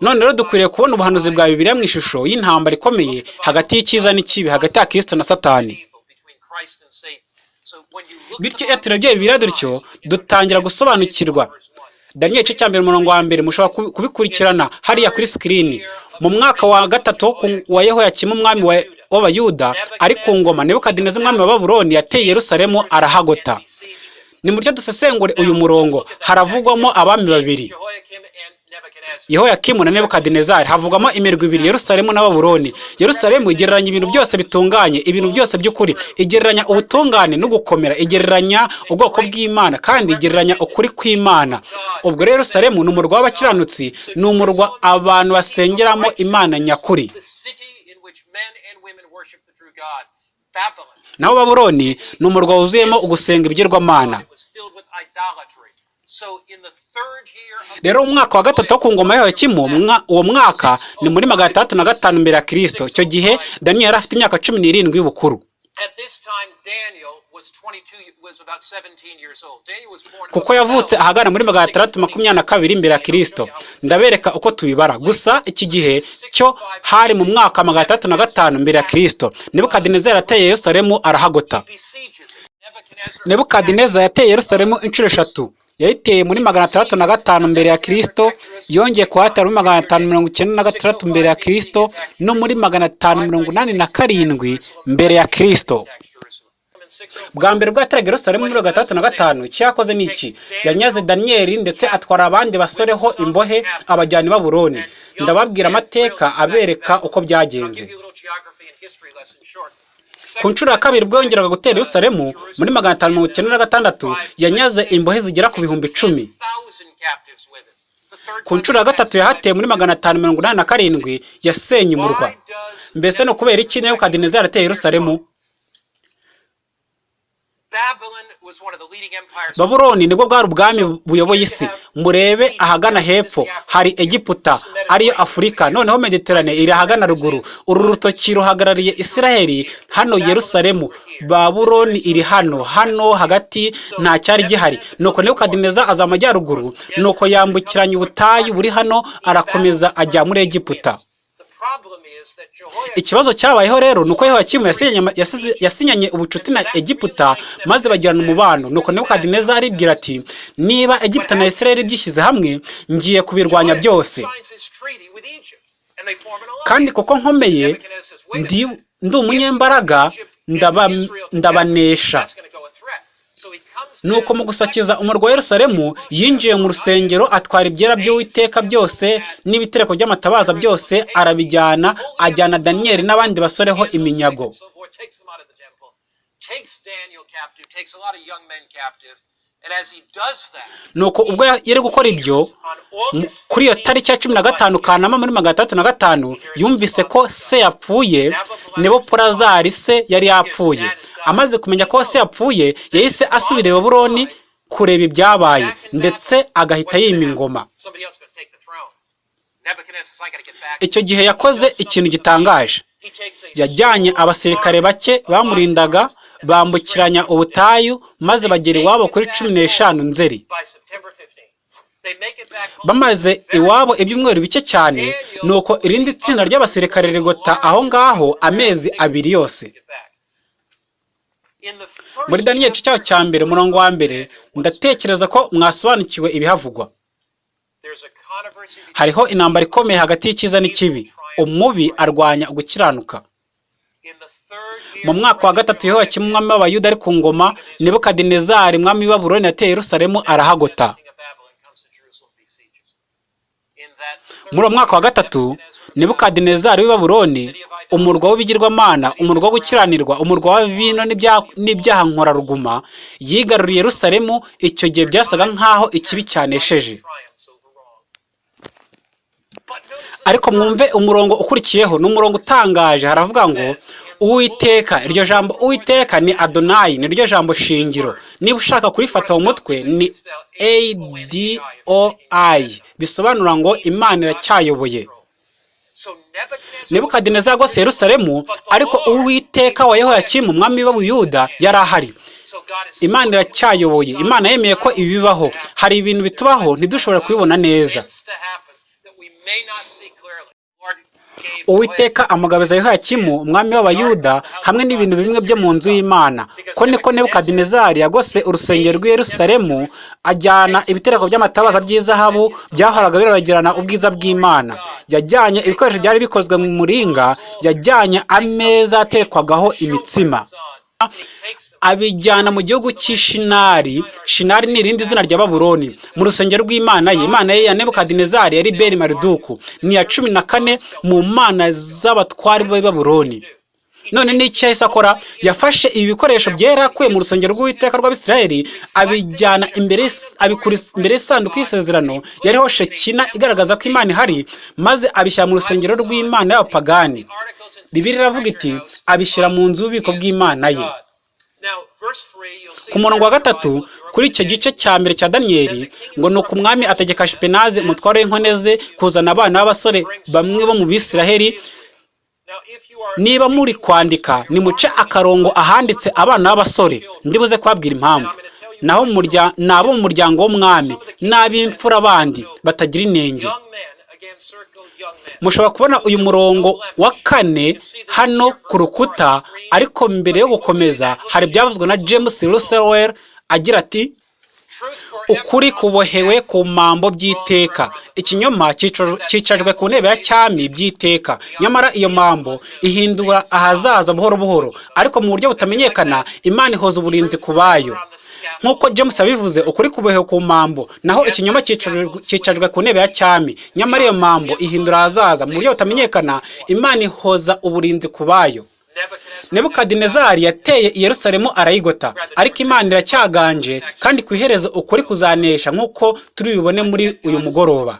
None rero dukwiriye kubona ubuhanuzi bwa bibiliya mu ishusho y'intambara ikomeye hagati y'icyiza n'ikibi hagati ya kristo na satani. Bityo iyo turebye bibiliya dutyo dutangira gusobanukirwa daniyeli igice cya mbere umurongo wa mbere mushobora kubi- kubikurikirana hariya kuri sikirini mu mwaka wa gatatu wa yehoyakimu umwami wa- w'abayuda ari ku ngoma nebukadineza umwami wa babuloni yateye yerusalemu arahagota. Ni muryo dusesengure uyu murongo. Haravugwamo abami babiri. Yehoyakimu na nebukadinezari. Havugwamo imirwi ibiri yerusalemu na babuloni yerusalemu igereranya ibintu byose bitunganye ibintu byose by'ukuri. Igereranya ubutungane no gukomera igereranya ubwoko bw'imana kandi igereranya ukuri kw'imana. Ubwo rero yerusalemu ni umurwa w'abakiranutsi ni umurwa abantu basengeramo imana nyakuri. Naho babuloni ni umurwa wuzuyemo ugusenga ibigirwamana. Rero umwaka wa gatatu wo ku ngoma ya mwa- uwo mwaka ni muri magana atandatu na gatanu mbere ya kirisito icyo gihe daniyeli yari afite imyaka cumi n'irindwi y'ubukuru. At this time, Daniel was 22, was about 17 years old. Daniel was born kuko yavutse ahagana muri magana atandatu makumyabiri na kabiri mbere ya kirisito ndabereka uko tubibara. Gusa iki gihe cyo hari mu mwaka wa magana atandatu na gatanu mbere ya kirisito nebukadinezari yateye yerusalemu arahagota. Nebukadineza yateye yerusalemu inshuro eshatu. Yayiteye muri magana atandatu na gatanu mbere ya kirisito yongeye kuhatera muri magana atanu mirongo icyenda na gatandatu mbere ya kirisito no muri magana atanu mirongo inani na karindwi mbere ya kirisito attacked Jerusalem. In 605, bwa mbere yateraga yerusalemu muri magana atandatu na gatanu icyakoze ni iki? Yanyaze daniyeli ndetse atwara abandi basoreho imbohe abajyana i babuloni ndababwira amateka abereka uko byagenze. Ku nshuro ya kabiri ubwo yongeraga gutera yerusalemu muri magana atanu mirongo icyenda na gatandatu yanyaze imbohe zigera ku bihumbi icumi 10,000 captives with it. The third ku nshuro ya gatatu yahateye muri magana atanu mirongo inani na karindwi yasenye umurwa mbese ni ukubera iki nebukadinezari yateye yerusalemu Babylon was one of the leading empires. Babuloni ni bwo bwari ubwami buyoboye isi. murebe ahagana hepfo. hari egiputa ariyo afurika noneho mediterane iri ahagana ruguru. Uru rutoki ruhagarariye isiraheli. Hano yerusalemu. babuloni iri hano. Hano hagati nta cyari gihari. Nuko nebukadineza aza amajyaruguru nuko yambukiranya ubutayu buri hano arakomeza ajya muri egiputa. Ikibazo cyabayeho rero ni uko yehoyakimu yasinyanye, ubucuti na egiputa maze bagirana umubano. Nuko nebukadineza aribwira ati niba egiputa na isirayeli byishyize hamwe ngiye kubirwanya byose. Kandi kuko nkomeye Nebuchadnezzar says, "Wait a ndi, umunyembaraga ndaba, ndabanesha. Nuko mu gusakiza umurwa wa yerusalemu yinjiye mu rusengero atwara ibyera by'uwiteka byose n'ibitereko by'amatabaza byose arabijyana ajyana daniyeli n'abandi basoreho iminyago. Nuko ubwo yari gukora ibyo kuri iyo tariki ya cumi na gatanu kanama muri magana atandatu na gatanu yumvise ko se yapfuye nebopolazari se yari yapfuye. amaze kumenya ko se yapfuye yahise asubira i babuloni kureba ibyabaye. Ndetse agahita yima ingoma. Icyo gihe yakoze ikintu gitangaje. yajyanye abasirikare bake bamurindaga bambukiranya ubutayu maze bagera iwabo kuri cumi n'eshanu nzeri by September 15th. They make it back home. bamaze iwabo ibyumweru bike cyane nuko irindi tsinda ry'abasirikare rigota aho ngaho amezi abiri yose muri daniyeli cyaho cya mbere umurongo wa mbere ndatekereza ko mwasobanukiwe ibihavugwa hariho intambara ikomeye hagati y'icyiza n'ikibi umubi arwanya ugukiranuka in the third year mu mwaka wa gatatu yehoyakimu umwami w'abayuda ari ku ngoma nebukadinezari umwami w'i yateye yerusalemu arahagota. Muri uwo mwaka wa gatatu nebukadinezari w'i babuloni umurwa w'ibigirwamana umurwa wo gukiranirwa umurwa wa vino n'ibya- n'ibyaha nkoraruguma yigaruriye yerusalemu icyo gihe byasaga nk'aho ikibi cyanesheje. Ariko mwumve umurongo ukurikiyeho ni umurongo utangaje haravuga ngo uwiteka. Iryo jambo uwiteka ni adonayi ni ryo jambo shingiro. Niba ushaka kurifata mu mutwe ni adoi bisobanura ngo imana iracyayoboye. So Nebuchadnezzar nebukadineza yagose yerusalemu ariko uwiteka wa yehoyakimu umwami w'abuyuda yari ahari. Imana iracyayoboye. Imana yemeye ko ibi bibaho hari ibintu bitubaho ntidushobore kubibona neza. Uwiteka amugabiza yehoyakimu umwami w'abayuda hamwe n'ibintu bimwe byo mu nzu y'imana. Ko niko nebukadinezari yagose urusengero rw'i yerusalemu ajyana ibitereko by'amatabaza by'izahabu byahoraga birabagirana ubwiza bw'imana. Yajyanye ibikoresho byari bikozwe mu muringa yajyanye ameza aterekwagaho imitsima. Abijyana mu gihugu cy'ishinari. Shinari ni irindi zina rya babuloni. Mu rusengero rw'imana ye imana ye ya nebukadinezari yari beri mariduku ni iya cumi na kane mu mana z'abatwari b'i none n'icyo yahise akora? Yafashe ibi bikoresho byera akuye mu rusengero rw'uwiteka rw'abisirayeli abijyana imbere abikura imbere y'isanduku y'isezerano yariho shekina igaragaza ko imana ihari maze abishyira mu rusengero rw'imana y'abapagani. Bibiri iravuga iti abishyira mu nzu y'ububiko bw'imana ye God. Now, verse 3, you'll see ku murongo wa gatatu kuri icyo gice cya mbere cya daniyeli ngo ni umwami ategeka shipenaze umutware w'inkone ze kuzana abana b'abasore bamwe bo mu bisiraheli. Niba muri kwandika nimuce akarongo ahanditse abana b'abasore. ndibuze kubabwira impamvu. ni abo mu muryango w'umwami n'ab'imfura bandi batagira inenge. Mushobora kubona uyu murongo wa kane hano ku rukuta ariko mbere yo gukomeza hari ibyavuzwe na james russell agira ati ukuri kubohewe ku mambo by'iteka. Ikinyoma cyica- cyicajwe ku ntebe ya cyami by'iteka. Nyamara iyo mambo ihindura ahazaza buhoro buhoro ariko mu buryo butamenyekana imana ihoza uburinzi ku bayo. Nk'uko james yabivuze ukuri kubohewe ku mambo naho ikinyoma cyicajwe- ku ntebe ya cyami. Nyamara iyo mambo ihindura ahazaza mu buryo butamenyekana imana ihoza uburinzi ku bayo. Nebukadinezari yateye i yerusalemu arayigota. Ariko imana iracyaganje kandi ku iherezo ukuri kuzanesha nk'uko turi bubone muri uyu mugoroba.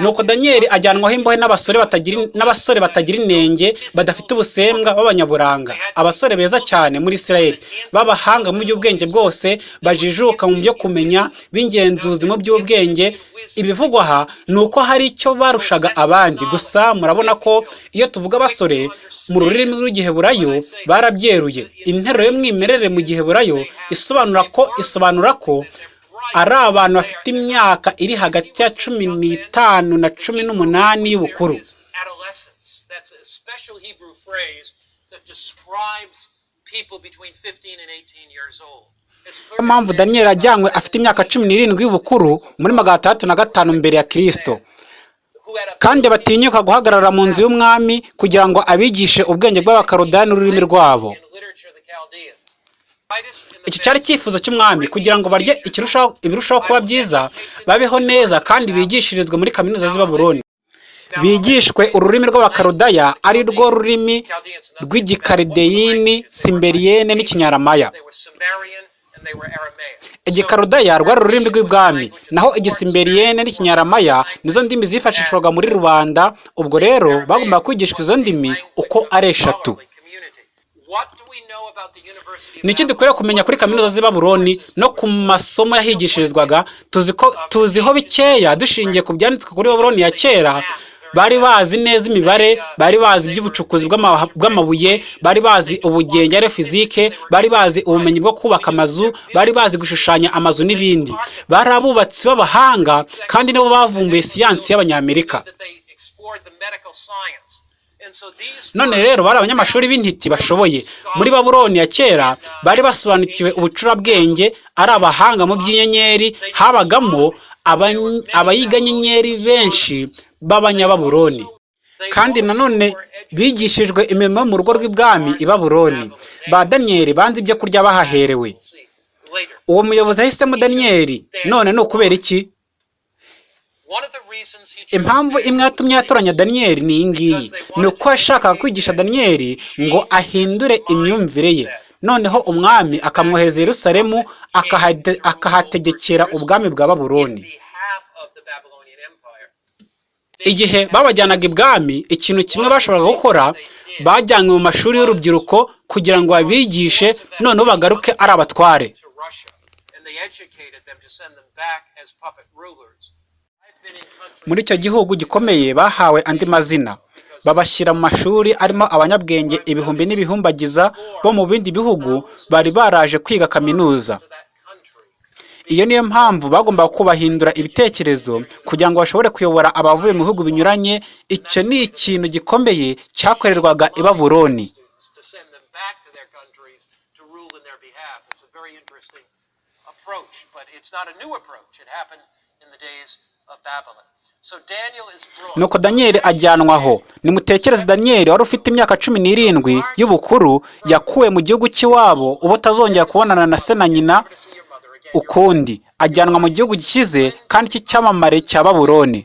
Nuko daniyeli ajyanwaho imbohe n'abasore batagira inenge badafite ubusembwa b'abanyaburanga abasore beza cyane muri isirayeli b'abahanga mu by'ubwenge bwose bajijuka mu byo kumenya b'ingenzuzi mu by'ubwenge. Ibivugwa aha ni uko hari icyo barushaga abandi. Gusa murabona ko iyo tuvuga abasore mu rurimi rw'igiheburayo barabyeruye. Interuro y'umwimerere mu giheburayo isobanura ko isobanura ko ari abantu bafite imyaka iri hagati ya cumi n'itanu na cumi n'umunani y'ubukuru is adolescence. That's a special Hebrew phrase that describes people between 15 and 18 years old. It's niyo mpamvu daniyeli ajyanywe afite imyaka cumi n'irindwi y'ubukuru muri magana atandatu na gatanu mbere ya kirisito kandi batinyuka guhagarara mu nzu y'umwami kugira ngo abigishe ubwenge bw'abakarodani n'ururimi rwabo in literature of the Chaldeans. Titus in the iki cyari icyifuzo cy'umwami kugira ngo barye ibirushaho kuba byiza babeho neza kandi bigishirizwe muri kaminuza z'i Babuloni. Bigishwe ururimi rw'abakarodaya ari rwo rurimi rw'igikarideyini simberiyene Aramaic. igikarodaya rwari ururimi rw'ibwami naho igisimberiyene n'ikinyaramaya nizo ndimi zifashishwaga muri rubanda. Ubwo rero bagombaga kwigishwa izo ndimi uko ari eshatu. Ni iki dukwiriye kumenya kuri kaminuza z'i Babuloni no ku masomo yahigishirizwaga tuziho bikeya dushingiye ku byanditswe kuri Babuloni ya kera. Bari bazi neza imibare bari bazi iby'ubucukuzi bw'ama- bw'amabuye bari bazi ubugenge ari fizike bari bazi ubumenyi bwo kubaka amazu bari bazi gushushanya amazu n'ibindi. Bari abubatsi b'abahanga kandi nibo bavumbuye siyansi y'abanyamerika. None rero bari abanyamashuri b'intiti bashoboye. muri babuloni ya kera bari basobanukiwe ubucurabwenge ari abahanga mu by'inyenyeri. habagamo aba- abayiga nyenyeri benshi b'abanyababuloni they kandi nanone bigishijwe imirimo mu rugo rw'ibwami i babuloni. Ba daniyeli banze ibyo kurya bahaherewe. uwo muyobozi yahisemo daniyeli none ni ukubera iki One of the reasons he chose impamvu imwe yatumye yatoranya daniyeli ni iyi ngiyi. Ni uko yashakaga kwigisha daniyeli ngo ahindure imyumvire ye. noneho umwami akamwohereza yerusalemu akahate- akahategekera ubwami bwa Empire. igihe babajyanaga ibwami ikintu kimwe bashoboraga gukora bajyanywe mu mashuri y'urubyiruko kugira ngo babigishe noneho bagaruke ari abatware muri icyo gihugu gikomeye bahawe andi mazina babashyira mu mashuri arimo abanyabwenge ibihumbi n'ibihumbagiza bo mu bindi bihugu bari baraje kwiga kaminuza iyo niyo mpamvu bagombaga kubahindura ibitekerezo kugira ngo bashobore kuyobora abavuye mu bihugu binyuranye icyo ni ikintu gikomeye cyakorerwaga i interesting approach, but it's not a new approach. It happened in the days of Babylon. Nuko daniyeli ajyanwa aho. Nimutekereze daniyeli wari ufite imyaka cumi n'irindwi y'ubukuru yakuwe mu gihugu cy'iwabo uba utazongera kubonana na se na nyina ukundi. Ajyanwa mu gihugu gikize kandi cy'icyamamare cya among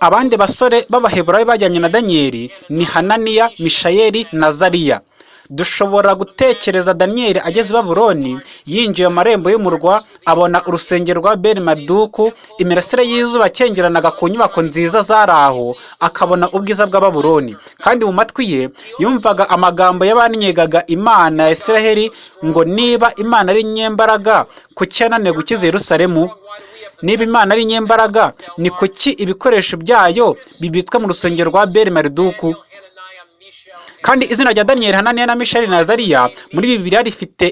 abandi basore b'abaheburayo bajyanye na daniyeli ni hananiya mishayeli na zariya dushobora gutekereza daniyeli ageze i babuloni yinjiye mu marembo y'umurwa abona urusengero rwa beri maduku imirasire y'izuba akengeranaga ku nyubako nziza zari aho akabona ubwiza bwa babuloni kandi mu matwi ye yumvaga amagambo y'abanyegaga imana ya isiraheli ngo niba imana ari nyembaraga kuki yananiwe gukiza yerusalemu? Niba imana ari nyembaraga ni kuki ibikoresho byayo bibitswe mu rusengero rwa beri mariduku Daniel, Hananiah, Mishael, and kandi izina rya daniyeli hananiya na misheli na zariya muri bibiliya rifite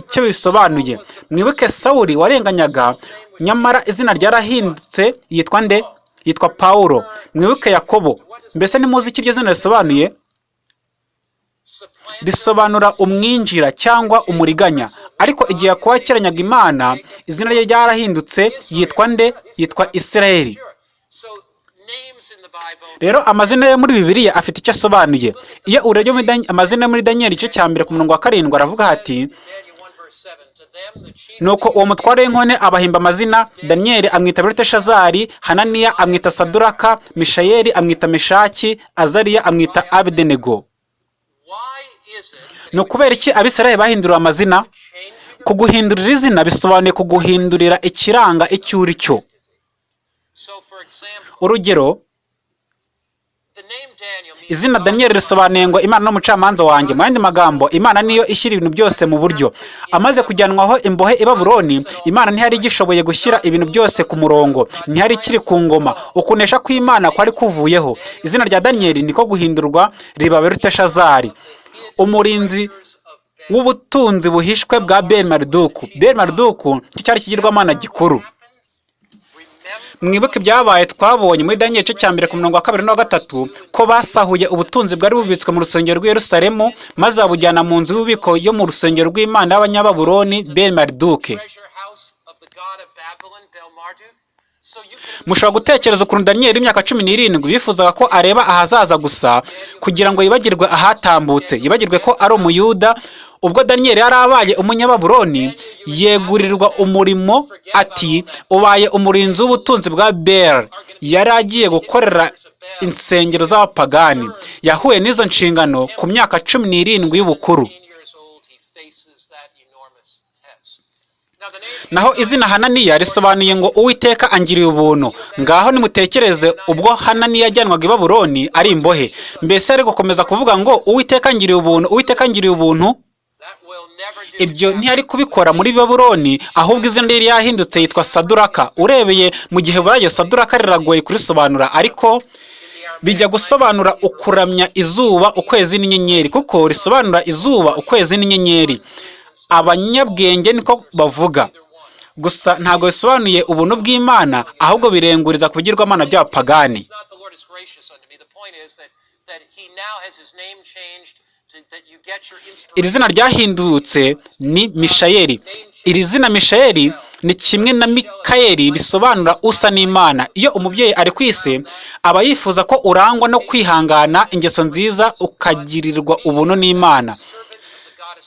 icyo bisobanuye. Mwibuke sawuli warenganyaga nyamara izina ryarahindutse yitwa nde? Yitwa pawulo. Mwibuke yakobo. Mbese ntimuzi icyo iryo zina risobanuye? Risobanura umwinjira cyangwa umuriganya. Ariko igihe yakobo imana izina rye ryarahindutse yitwa nde? Yitwa isirayeli Sure. So names in the Bible. Rero amazina yo muri bibiliya afite icyo asobanuye. Iyo urebye amazina muri daniyeli igice cya mbere ku murongo wa karindwi aravuga hati Daniel 1 verse 7. To them the chief nuko uwo mutware w'inkone abahimba amazina daniyeli amwita beluteshazari hananiya amwita saduraka mishayeli amwita meshaki azariya amwita that ni ukubera iki abisirayeli bahinduriwe amazina? Kuguhindurira izina bisobanuye kuguhindurira ikiranga icyo uri cyo. Urugero the name Daniel means izina daniyeli risobanuye ngo imana n'umucamanza wanjye. Mu yandi magambo imana niyo ishyira ibintu byose mu buryo. Amaze kujyanwaho imbohe i babuloni imana ntihari igishoboye gushyira ibintu byose ku murongo. Ntihari ikiri ku ngoma. Ukunesha kw'imana kwari kuvuyeho. Izina rya daniyeli niko guhindurwa riba beruteshazari umurinzi w'ubutunzi buhishwe bwa ben mariduku ben mariduku cyari ikigirwamana gikuru. Mwibuke ibyabaye twabonye muri daniyeli igice cya mbere ku murongo wa kabiri n'uwa gatatu ko basahuye ubutunzi bwari bubitswe mu rusengero rw'i Yerusalemu maze babujyana mu nzu y'ububiko yo mu rusengero rw'imana y'abanyababuloni ben mariduke treasure house of the god of Babylon, Bel Marduk. So you can mushobora gutekereza ukuntu daniyeli w'imyaka cumi n'irindwi bifuzaga ko areba ahazaza gusa kugira ngo yibagirwe ahatambutse yibagirwe ko ari umuyuda ubwo daniyeli yari abaye umunyababuloni yegurirwa umurimo ati ubaye umurinzi w'ubutunzi bwa bel yari agiye gukorera insengero z'abapagani. Yahuye n'izo nshingano ku myaka cumi n'irindwi y'ubukuru. 15 years old, he faces that enormous test. Now the name naho izina hananiya risobanuye ngo uwiteka angiriye ubuntu. Ngaho nimutekereze ubwo hananiya yajyanwaga i babuloni ari imbohe. Mbese ari gukomeza kuvuga ngo uwiteka angiriye ubuntu uwiteka angiriye ubuntu. Ibyo ntiyari kubikora muri babuloni ahubwo izina rye ryahindutse yitwa saduraka. Urebeye mu gihe burayo saduraka riragoye kurisobanura ariko bijya gusobanura ukuramya izuba ukwezi n'inyenyeri kuko risobanura izuba ukwezi n'inyenyeri. Abanyabwenge niko bavuga. Gusa ntabwo bisobanuye ubuntu bw'imana ahubwo birenguriza ku bigirwamana by'abapagani Iri zina ryahindutse ni mishayeli. Iri zina mishayeli ni kimwe na mikayeli bisobanura usa n'imana. Iyo umubyeyi ari ku isi aba yifuza ko urangwa no kwihangana ingeso nziza ukagirirwa ubuntu n'imana.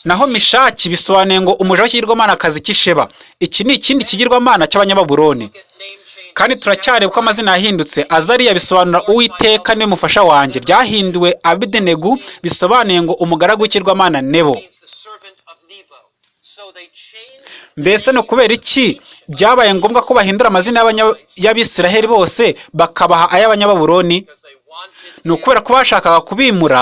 Naho mishaki bisobanuye ngo umuja w'ikigirwamanakazi cy'isheba iki ni ikindi kigirwamana cy'abanyababuloni. Kandi turacyareba ko amazina yahindutse azariya bisobanura uwiteka ni we mufasha wanjye. Byahinduwe abidenegu bisobanuye ngo umugaragu w'ikirwamana nebo mbese ni ukubera iki? Byabaye ngombwa ko bahindura amazina y'abisiraheli bose bakabaha ay'abanyababuloni ni ukubera ko bashakaga kubimura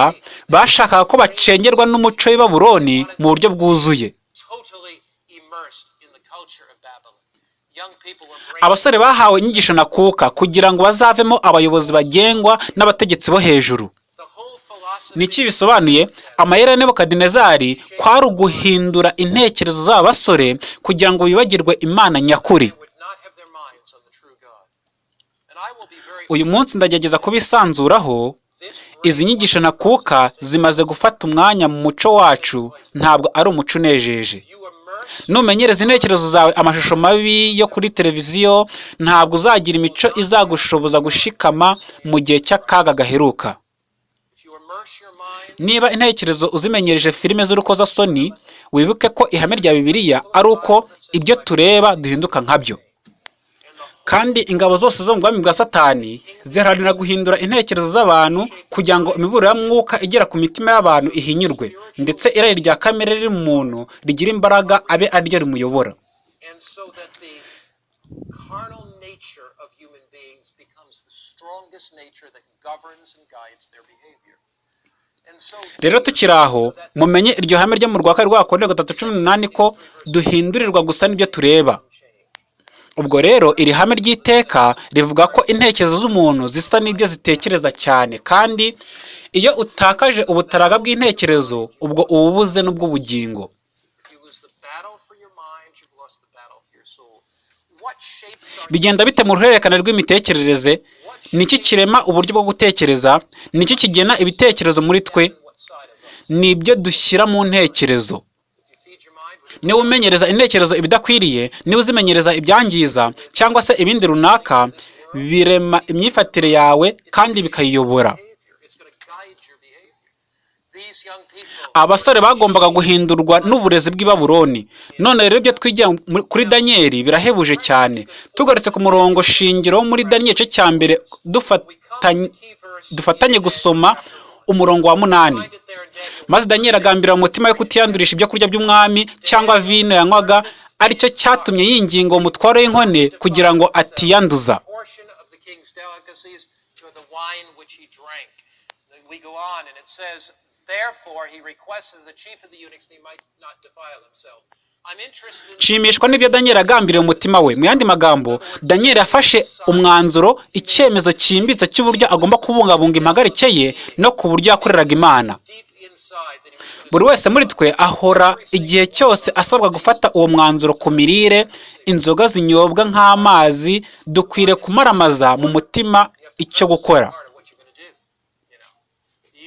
bashakaga ko bacengerwa n'umuco w'i babuloni mu buryo bwuzuye totally immersed in the culture of Babylon. Young people were brainwashed. Abasore bahawe inyigisho na kuka kugira ngo bazavemo abayobozi bagengwa n'abategetsi bo hejuru. The whole philosophy ni iki bisobanuye? Amayeri ya nebukadinezari kwari uguhindura intekerezo z'aba basore kugira ngo bibagirwe imana nyakuri. uyu munsi ndagerageza kubisanzuraho izi nyigisho na kuka zimaze gufata umwanya mu muco wacu. Ntabwo ari umuco unejeje. Numenyereza intekerezo zawe amashusho mabi yo kuri televiziyo ntabwo uzagira imico izagushoboza gushikama mu gihe cy'akaga gaheruka. Niba intekerezo uzimenyereje filime z'urukozasoni wibuke ko ihame rya bibiliya ari uko ibyo tureba duhinduka nkabyo. Kandi ingabo zose zo mu bwami bwa satani ziharanira guhindura intekerezo z'abantu kugira ngo imiburo ya mwuka igera ku mitima y'abantu ihinyurwe ndetse irari rya kamere riri mu muntu rigira imbaraga abe ari ryo rimuyobora. Rero tukiri aho mumenye iryo hame ryo mu rwa kabiri rwa Korintho gatatu cumi n'umunani ko duhindurirwa gusa n'ibyo tureba. Ubwo rero iri hame ry'iteka rivuga ko intekerezo z'umuntu zisa n'ibyo zitekereza cyane. Kandi iyo utakaje ubutaraga bw'intekerezo ubwo uba ubuze n'ubw'ubugingo. Bigenda bite mu ruhererekane rw'imitekerereze? Ni iki kirema uburyo bwo gutekereza? Ni iki kigena ibitekerezo muri twe? Ni ibyo dushyira mu ntekerezo. Niba umenyereza intekerezo ibidakwiriye niba uzimenyereza ibyangiza cyangwa se ibindi runaka birema imyifatire yawe kandi bikayiyobora. Abasore bagombaga guhindurwa n'uburezi bw'i Babuloni none rero ibyo twigira kuri daniyeli birahebuje cyane. Tugarutse ku murongo shingiro muri daniyeli cya mbere dufatanye gusoma umurongo wa munani. Maze daniyeli agambira mu mutima we kutiyandurisha ibyo kurya by'umwami cyangwa vino yanywaga ari cyo cyatumye yinginga uwo mutwaro w'inkone kugira ngo atiyanduza. Nshimishwa n'ibyo daniyeli agambiriye mu mutima we. Mu yandi magambo daniyeli yafashe umwanzuro icyemezo cyimbitse cy'uburyo agomba kubungabunga impagarike ye no ku buryo yakoreraga imana. Buri wese muri twe ahora igihe cyose asabwa gufata uwo mwanzuro ku mirire inzoga zinyobwa nk'amazi dukwiriye kumaramaza mu mutima icyo gukora part of what you're going to do. You know,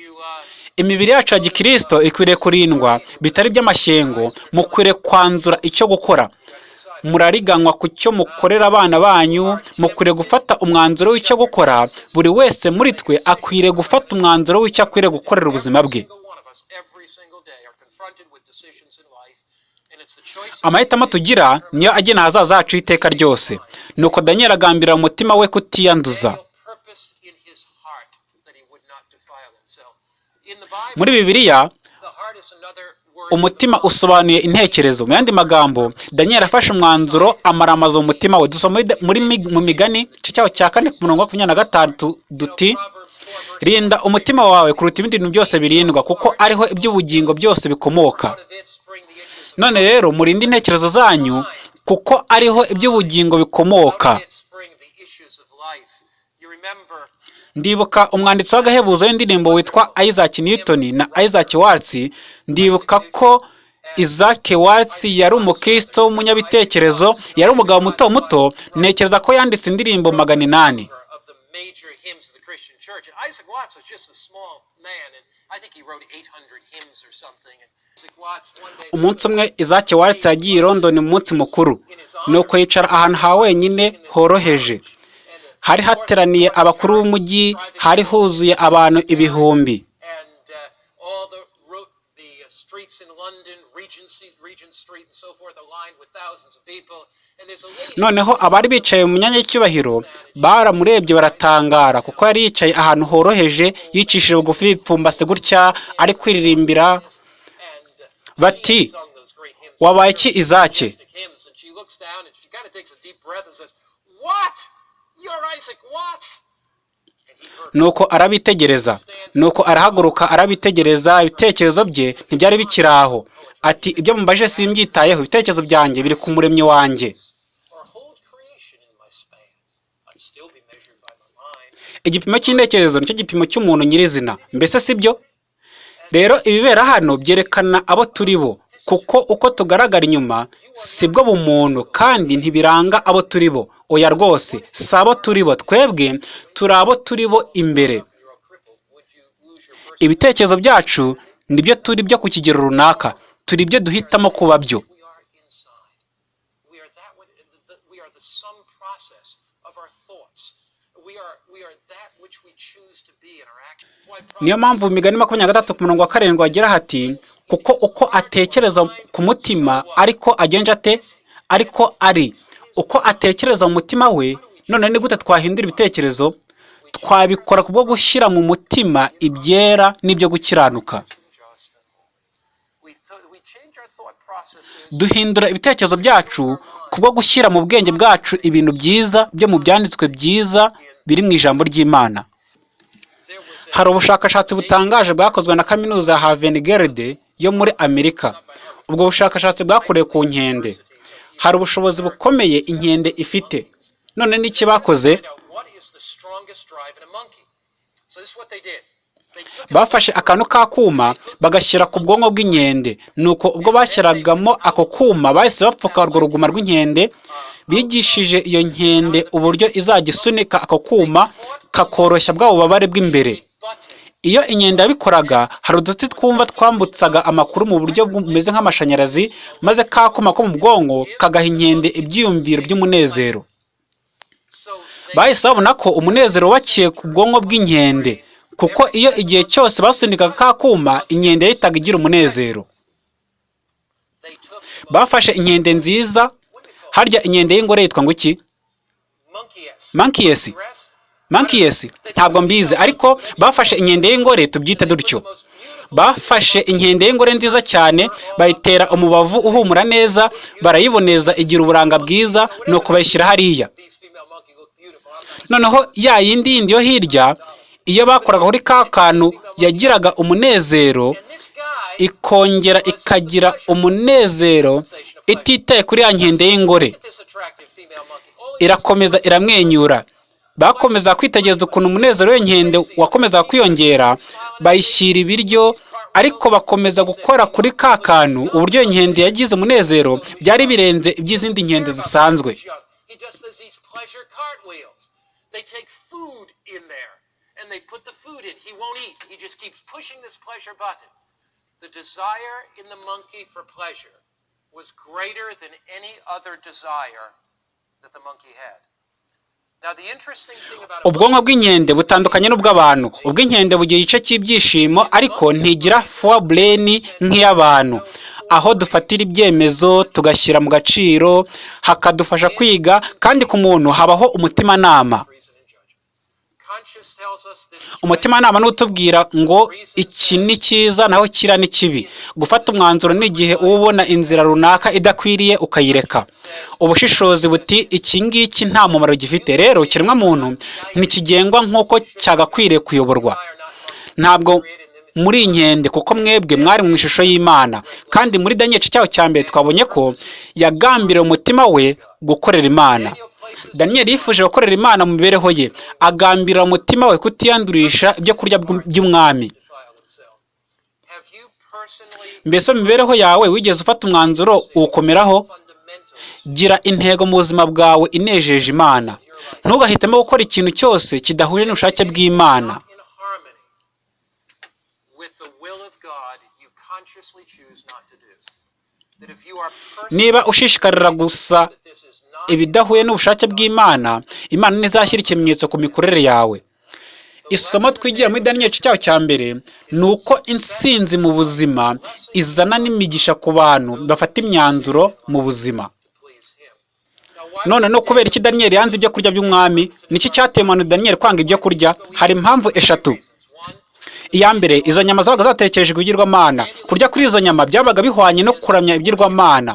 you uh, imibiri yacu ya gikristo ikwiriye kurindwa bitari by'amashyengo mukwiriye kwanzura icyo gukora. Murariganywa ku cyo mukorera abana banyu mukwiriye gufata umwanzuro w'icyo gukora buri wese muri twe akwiriye gufata umwanzuro w'icyo akwiriye gukorera ubuzima bwe. Amahitamo tugira niyo agena ahazaza hacu iteka ryose. Nuko daniyeli agambira mu mutima we kutiyanduza Daniel purposed in his heart that he would not defile himself. In the Bible, muri bibiliya umutima usobanuye intekerezo. Mu yandi magambo daniyeli afashe umwanzuro amaramaza mu mutima we. Dusoma muri mu migani cyaho cya kane ku murongo wa makumyabiri na gatandatu duti Proverbs 4 verse rinda umutima wawe kuruta ibindi bintu byose birindwa kuko ariho iby'ubugingo byose bikomoka. None rero murinde intekerezo zanyu kuko ariho iby'ubugingo bikomoka. Ndibuka umwanditsi w'agahebuzo w'indirimbo witwa Isaac Newton na Isaac Watts ndibuka ko Isaac Watts yari umukristo w'umunyabitekerezo yari umugabo muto muto ntekereza ko yanditse indirimbo magana inani of the major hymns of the Christian church. And Isaac Watts was just a small man, and I think he wrote 800 hymns or something. And Isaac Watts one day umunsi umwe Isaac Watts yagiye i London mu munsi mukuru nuko yicara ahantu ha wenyine horoheje hari hateraniye abakuru b'umujyi hari huzuye abantu ibihumbi. Uh, uh, noneho abari bicaye mu myanya y'icyubahiro baramurebye baratangara kuko yari yicaye ahantu horoheje yicishije bugufi yipfumbase gutya ari kwiririmbira. Uh, bati wabaye iki izake? Nuko arabitegereza. Nuko arahaguruka arabitegereza. Ibitekerezo bye ntibyari bikiri aho ati ibyo mumbaje simbyitayeho. Ibitekerezo byanjye biri ku muremyi wanjye. Igipimo cy'intekerezo ni cyo gipimo cy'umuntu nyirizina. Mbese si byo rero ibibera hano byerekana abo turi bo kuko uko tugaragara inyuma si bwo bumuntu kandi ntibiranga abo turi bo. Oya rwose si abo turi bo twebwe turi abo turi bo imbere. Ibitekerezo byacu ni byo turi byo ku kigero runaka turi ibyo duhitamo kuba byo We are in niyo mpamvu mu migani makumyabiri na gatatu ku murongo wa karindwi wagira hati kuko uko atekereza ku mutima ariko agenje ate? Ariko ari. Uko atekereza mu mutima we none ni gute twahindura ibitekerezo? Twabikora kubwo gushyira mu mutima ibyera n'ibyo gukiranuka. Duhindura ibitekerezo byacu kubwo gushyira mu bwenge bwacu ibintu byiza byo mu byanditswe byiza biri mu ijambo ry'imana. Hari ubushakashatsi butangaje bwakozwe na kaminuza ya Havengerde yo muri Amerika. Ubwo bushakashatsi bwakorewe ku nkende. Hari ubushobozi bukomeye inkende ifite. None n'iki bakoze? Bafashe akantu k'akuma bagashyira ku bwonko bw'inkende. Nuko ubwo bashyiragamo ako kuma bahise bapfuka urwo ruguma rw'inkende, bigishije iyo nkende uburyo izajya isunika ako kuma kakoroshya bwa bubabare bw'imbere. Iyo inkende yabikoraga hari uduti twumva twambutsaga amakuru mu buryo bumeze nk'amashanyarazi maze ka kuma ko mu bwonko kagaha inkende ibyiyumviro by'umunezero. Bahise babona ko umunezero wubakiye ku bwonko bw'inkende kuko iyo igihe cyose basunikaga ka kuma inkende yahitaga igira umunezero. Bafashe inkende nziza harya inkende y'ingore yitwa ngo iki? monkeys. Monkeys ntabwo mbizi. Ariko bafashe inkende y'ingore tubyite dutyo. bafashe inkende y'ingore nziza cyane bayitera umubavu uhumura neza barayiboneza igira uburanga bwiza nuko bayishyira hariya. Noneho ya yindi yindi yo hirya iyo bakoraga kuri ka kantu yagiraga umunezero ikongera ikagira umunezero ititaye kuri ya nkende y'ingore. Irakomeza iramwenyura. Bakomeza kwitegereza ukuntu umunezero w'inkende wakomezaga kwiyongera bayishyira ibiryo ariko bakomeza gukora kuri ka kantu uburyo inkende yagize umunezero byari birenze iby'izindi nkende zisanzwe. Was greater than any other desire that the monkey had. Now the interesting thing about a ubwonko bw'inkende butandukanye n'ubw'abantu. Ubw'inkende bugira igice cy'ibyishimo ariko ntigira brain nk'iy'abantu. Aho dufatira ibyemezo tugashyira mu gaciro hakadufasha kwiga kandi ku muntu habaho umutimanama. Umutimanama ni utubwira ngo iki ni cyiza naho kiriya ni kibi. Gufata umwanzuro ni igihe uba ubona inzira runaka idakwiriye ukayireka. Ubushishozi buti iki ngiki nta mumaro gifite. Rero ikiremwamuntu ntikigengwa nk'uko cyagakwiriye kuyoborwa. Ntabwo muri inkende kuko mwebwe mwari mu ishusho y'imana. Kandi muri daniel cyaho cya mbere twabonye ko yagambiriye umutima we gukorera imana. Daniel yifuje gukorera imana mu mibereho ye. Agambirira umutima we kutiyandurisha ibyo kurya by'umwami. Mbese mu mibereho yawe wigeze ufata umwanzuro uwukomeraho gira intego mu buzima bwawe inejeje imana. Ntugahitemo gukora ikintu cyose kidahuje n'ubushake bw'imana. Niba ushishikarira gusa that this is not ibidahuye n'ubushake bw'imana imana ntizashyira ikimenyetso ku mikorere yawe. Isomo twigira muri daniel cyaho cya mbere ni uko intsinzi mu buzima izana n'imigisha ku bantu bafata imyanzuro mu buzima. None no kubera iki daniel yanze ibyo kurya by'umwami niki cyateye umuntu daniel kwanga ibyo kurya? Hari impamvu eshatu. Iya mbere izo nyama zabaga zatekereje ibigirwamana. Kurya kuri izo nyama byabaga bihwanye no kuramya ibigirwamana.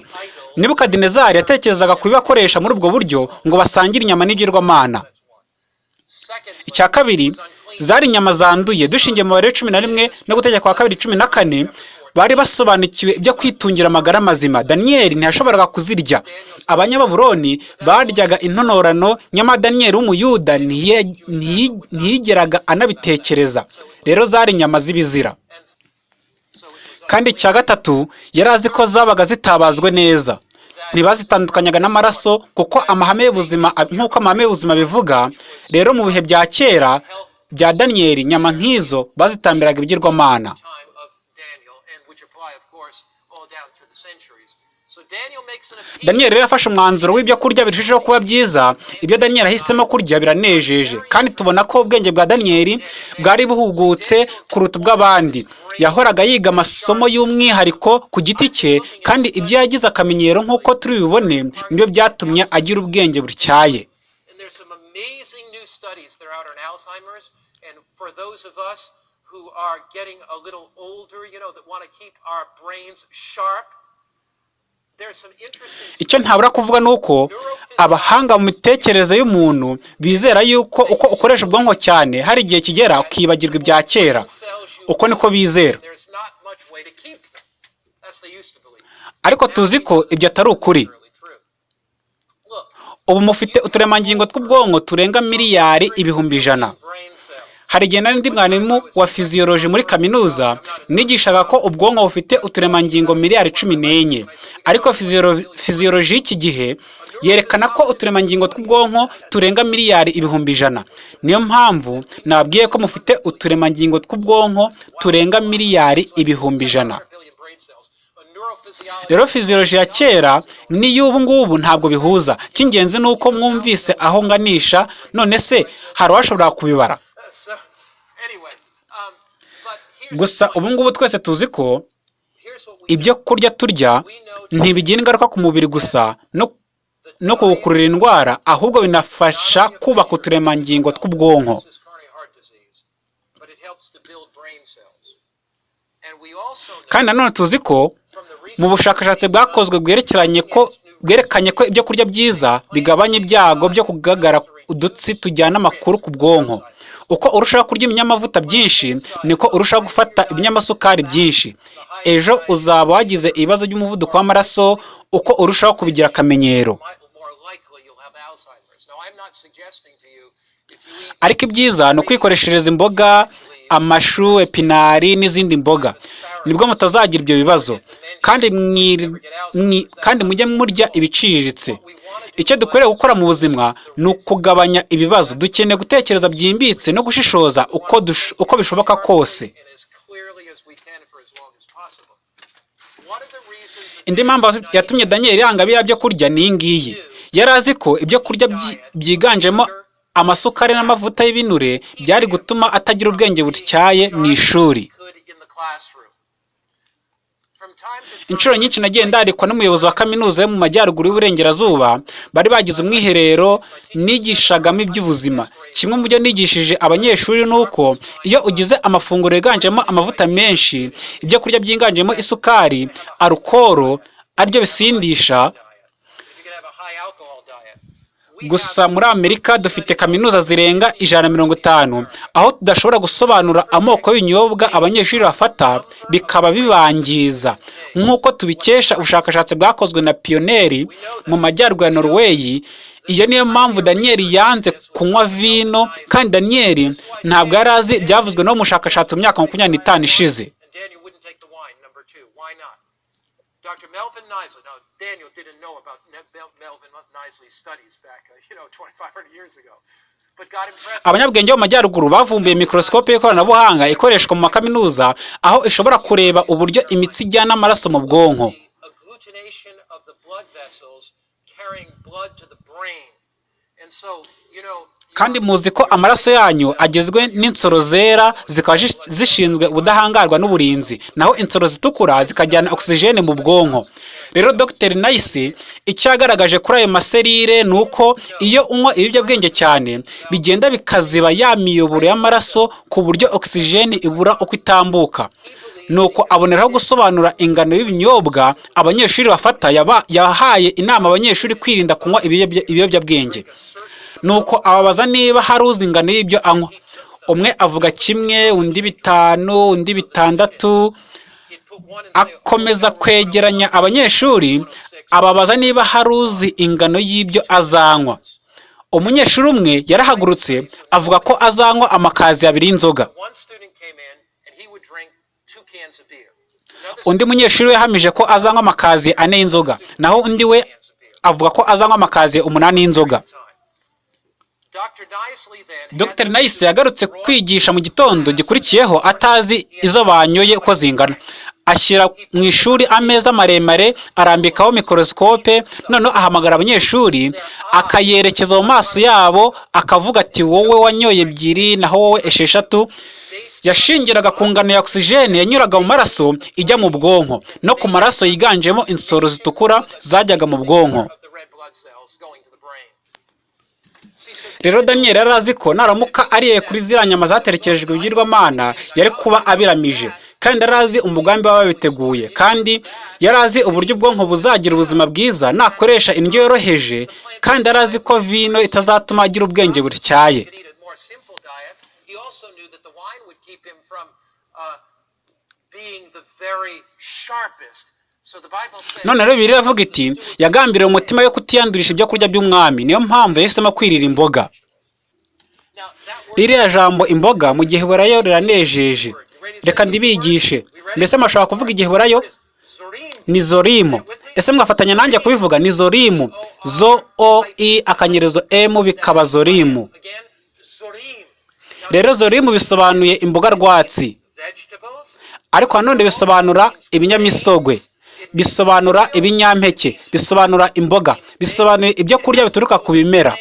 Nebukadinezari yatekerezaga kubibakoresha muri ubwo buryo ngo basangire inyama n'ibigirwamana icya kabiri zari inyama zanduye. Dushingiye mu cumi na rimwe no gutegeka kwa kabiri cumi na kane bari basobanukiwe ibyo kwitungira amagara mazima. Daniyeli ntiyashoboraga kuzirya. Abanyababuroni baryaga intonorano nyamara daniyeli w'umuyuda ntiyigeraga anabitekereza. Rero zari inyama z'ibizira and so it was kandi icya gatatu yari azi ko zabaga zitabazwe neza. Ntibazitandukanyaga n'amaraso kuko amahame y'ubuzima nk'uko amahame y'ubuzima bivuga rero mu bihe bya kera bya daniyeli inyama nk'izo bazitambiraga ibigirwamana. Daniyeli rero yafashe umwanzuro w'ibyo kurya birushijeho kuba byiza. Ibyo daniyeli ahisemo kurya biranejeje. Kandi tubona ko ubwenge bwa daniyeli bwari buhugutse kuruta ubw'abandi. Yahoraga yiga amasomo y'umwihariko ku giti cye kandi ibyo yagize akamenyero nk'uko turi bibone ni byo byatumye agira ubwenge butyaye. Who are getting a little older, you know, that want to keep our brains sharp, icyo ntabura kuvuga ni uko abahanga mu mitekerereze y'umuntu bizera yuko uko ukoresha ubwonko cyane hari igihe kigera ukibagirwa ibya kera. Uko niko bizera. Ariko tuzi ko ibyo atari ukuri. Ubu mufite uturemangingo tw'ubwonko turenga miliyari ibihumbi ijana. Hari igihe nari ndi mwarimu wa fiziyoloji muri kaminuza nigishaga ko ubwonko bufite uturemangingo miliyari cumi n'enye. Ariko fiziyolo- fiziyoloji y'iki gihe yerekana ko uturemangingo tw'ubwonko turenga miliyari ibihumbi ijana. Niyo mpamvu nababwiye ko mufite uturemangingo tw'ubwonko turenga miliyari ibihumbi ijana. 100 billion brain cells. A neurophysiologist rero fiziyoloji ya kera n'iy'ubu ngubu ntabwo bihuza. Icy'ingenzi ni uko mwumvise aho nganisha none se hari uwashobora kubibara. Um, gusa ubu ngubu twese tuzi ko ibyo kurya turya ntibigira ingaruka ku mubiri gusa no, no kuwukurura indwara ahubwo binafasha kubaka uturemangingo tw'ubwonko. kandi nanone tuzi ko mu bushakashatsi bwakozwe bwerekeranye ko bwerekanye ko ibyo kurya byiza bigabanya ibyago byo kugagara udutsi tujyana amakuru ku bwonko. Uko urushaho kurya ibinyamavuta byinshi niko urushaho gufata ibinyamasukari byinshi. Ejo uzaba wagize ibibazo by'umuvuduko w'amaraso uko urushaho kubigira akamenyero. Ariko ibyiza ni ukwikoreshereza imboga amashu epinari n'izindi mboga. Nibwo mutazagira ibyo bibazo. Kandi kandi mujye murya ibiciriritse. Icyo dukwiriye gukora mu buzima ni ukugabanya ibibazo. Dukeneye gutekereza byimbitse no gushishoza uko, bishoboka kose. Indi mpamvu yatumye daniyeli yanga biriya byo kurya ni iyi ngiyi. Yari azi ko ibyo kurya byi- byiganjemo amasukari n'amavuta y'ibinure byari gutuma atagira ubwenge butyaye mu ishuri. Inshuro nyinshi nagiye ndarikwa n'umuyobozi wa kaminuza yo mu majyaruguru y'uburengerazuba bari bagize umwiherero nigishagamo iby'ubuzima. Kimwe mu byo nigishije abanyeshuri ni uko iyo ugize amafunguro yiganjemo amavuta menshi ibyo kurya byiganjemo isukari arukoro ari byo bisindisha gusa muri amerika dufite kaminuza zirenga ijana na mirongo itanu. Aho tudashobora gusobanura amoko y'ibinyobwa abanyeshuri bafata bikaba bibangiza. Nk'uko tubikesha ubushakashatsi bwakozwe na piyoneri mu majyaruguru ya norweyi iyo niyo mpamvu daniyeli yanze kunywa vino kandi daniyeli ntabwo yari azi ibyavuzwe no mu bushakashatsi mu myaka makumyabiri n'itanu ishize. Daniel didn't know about Melvin Nisley's studies back, uh, you know, 2,500 years ago, abanyabwenge bo mu majyaruguru bavumbuye mikorosikope y'ikoranabuhanga ikoreshwa mu makaminuza aho ishobora kureba uburyo imitsi ijyana amaraso mu bwonko. Kandi muzi ko amaraso yanyu agizwe n'insoro zera zikaba zish- zishinzwe ubudahangarwa n'uburinzi. Naho insoro zitukura zikajyana ogisijene mu bwonko. Rero dr. Nayisi icyo yagaragaje kuri ayo maserire ni uko iyo unywa ibiyobyabwenge cyane bigenda bikaziba ya miyoboro y'amaraso ku buryo ogisijene ibura uko itambuka. Nuko aboneraho gusobanura ingano y'ibinyobwa abanyeshuri bafata yahaye inama abanyeshuri kwirinda kunywa ibiyobya- ibiyobyabwenge. Nuko ababaza niba hari uzi ingano y'ibyo anywa. Umwe avuga kimwe undi bitanu undi bitandatu akomeza kwegeranya abanyeshuri ababaza niba hari uzi ingano y'ibyo azanywa. Umunyeshuri umwe yarahagurutse avuga ko azanywa amakazi abiri y'inzoga. Undi munyeshuri we yahamije ko azanywa amakazi ane y'inzoga naho undi we avuga ko azanywa amakazi umunani y'inzoga. Dr. Nice yagarutse kwigisha mu gitondo gikurikiyeho atazi izo banyoye uko zingana. Ashyira mu ishuri ameza maremare arambikaho mikorosikope noneho ahamagara abanyeshuri akayerekeza mu maso yabo akavuga ati wowe wanyoye ebyiri naho wowe esheshatu. Yashingiraga ku ngano ya ogisijeni yanyuraga mu maraso ijya mu bwonko. No ku maraso yiganjemo insoro zitukura zajyaga mu bwonko of the red blood cells going to the brain. See, so rero daniyeli yari azi ko naramuka ariye kuri ziriya nyama zaterekerejwe ibigirwamana yari kuba abiramije. Kandi yari azi umugambi baba babiteguye kandi yari azi uburyo ubwonko buzagira ubuzima bwiza nakoresha indyo yoroheje. Kandi yari azi ko vino itazatuma agira ubwenge butyaye. Uh, being the very sharpest. None rero bibiliya iravuga iti yagambiriye umutima yo kutiyandurisha ibyo kurya by'umwami. Niyo mpamvu yahisemo kwirira imboga. Ririya jambo imboga mu giheburayo riranejeje. Reka ndibigishe. Mbese mwashobora kuvuga igiheburayo is zorim. ni zorimu ese mwafatanya nanjye kubivuga? Ni zorimu zo o i akanyerezo emu bikaba zorimu rero zorimu bisobanuye imboga rwatsi. Ariko nanone bisobanura ibinyamisogwe. Bisobanura ibinyampeke bisobanura imboga bisobanuye ibyo kurya bituruka ku bimera.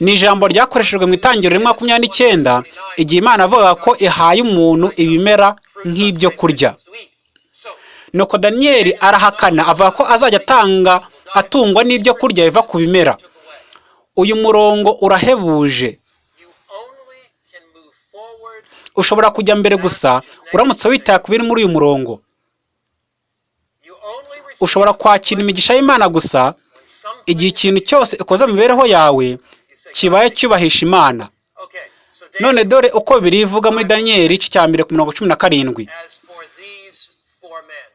Ni ijambo ryakoreshejwe mu itangiriro rimwe makumyabiri n'icyenda igihe imana avuga ko ihaye umuntu ibimera nk'ibyo kurya. Nuko daniyeli arahakana avuga ko azajya atanga atungwa n'ibyo kurya biva ku bimera. Uyu murongo urahebuje. Ushobora kujya mbere gusa uramutse witaye ku biri muri uyu murongo. Ushobora kwakira imigisha y'imana gusa igihe ikintu cyose ukoze mu mibereho yawe kibaye cyubahisha imana none dore uko birivuga muri daniyeli igice cya mbere ku mirongo cumi na karindwi as for these four men.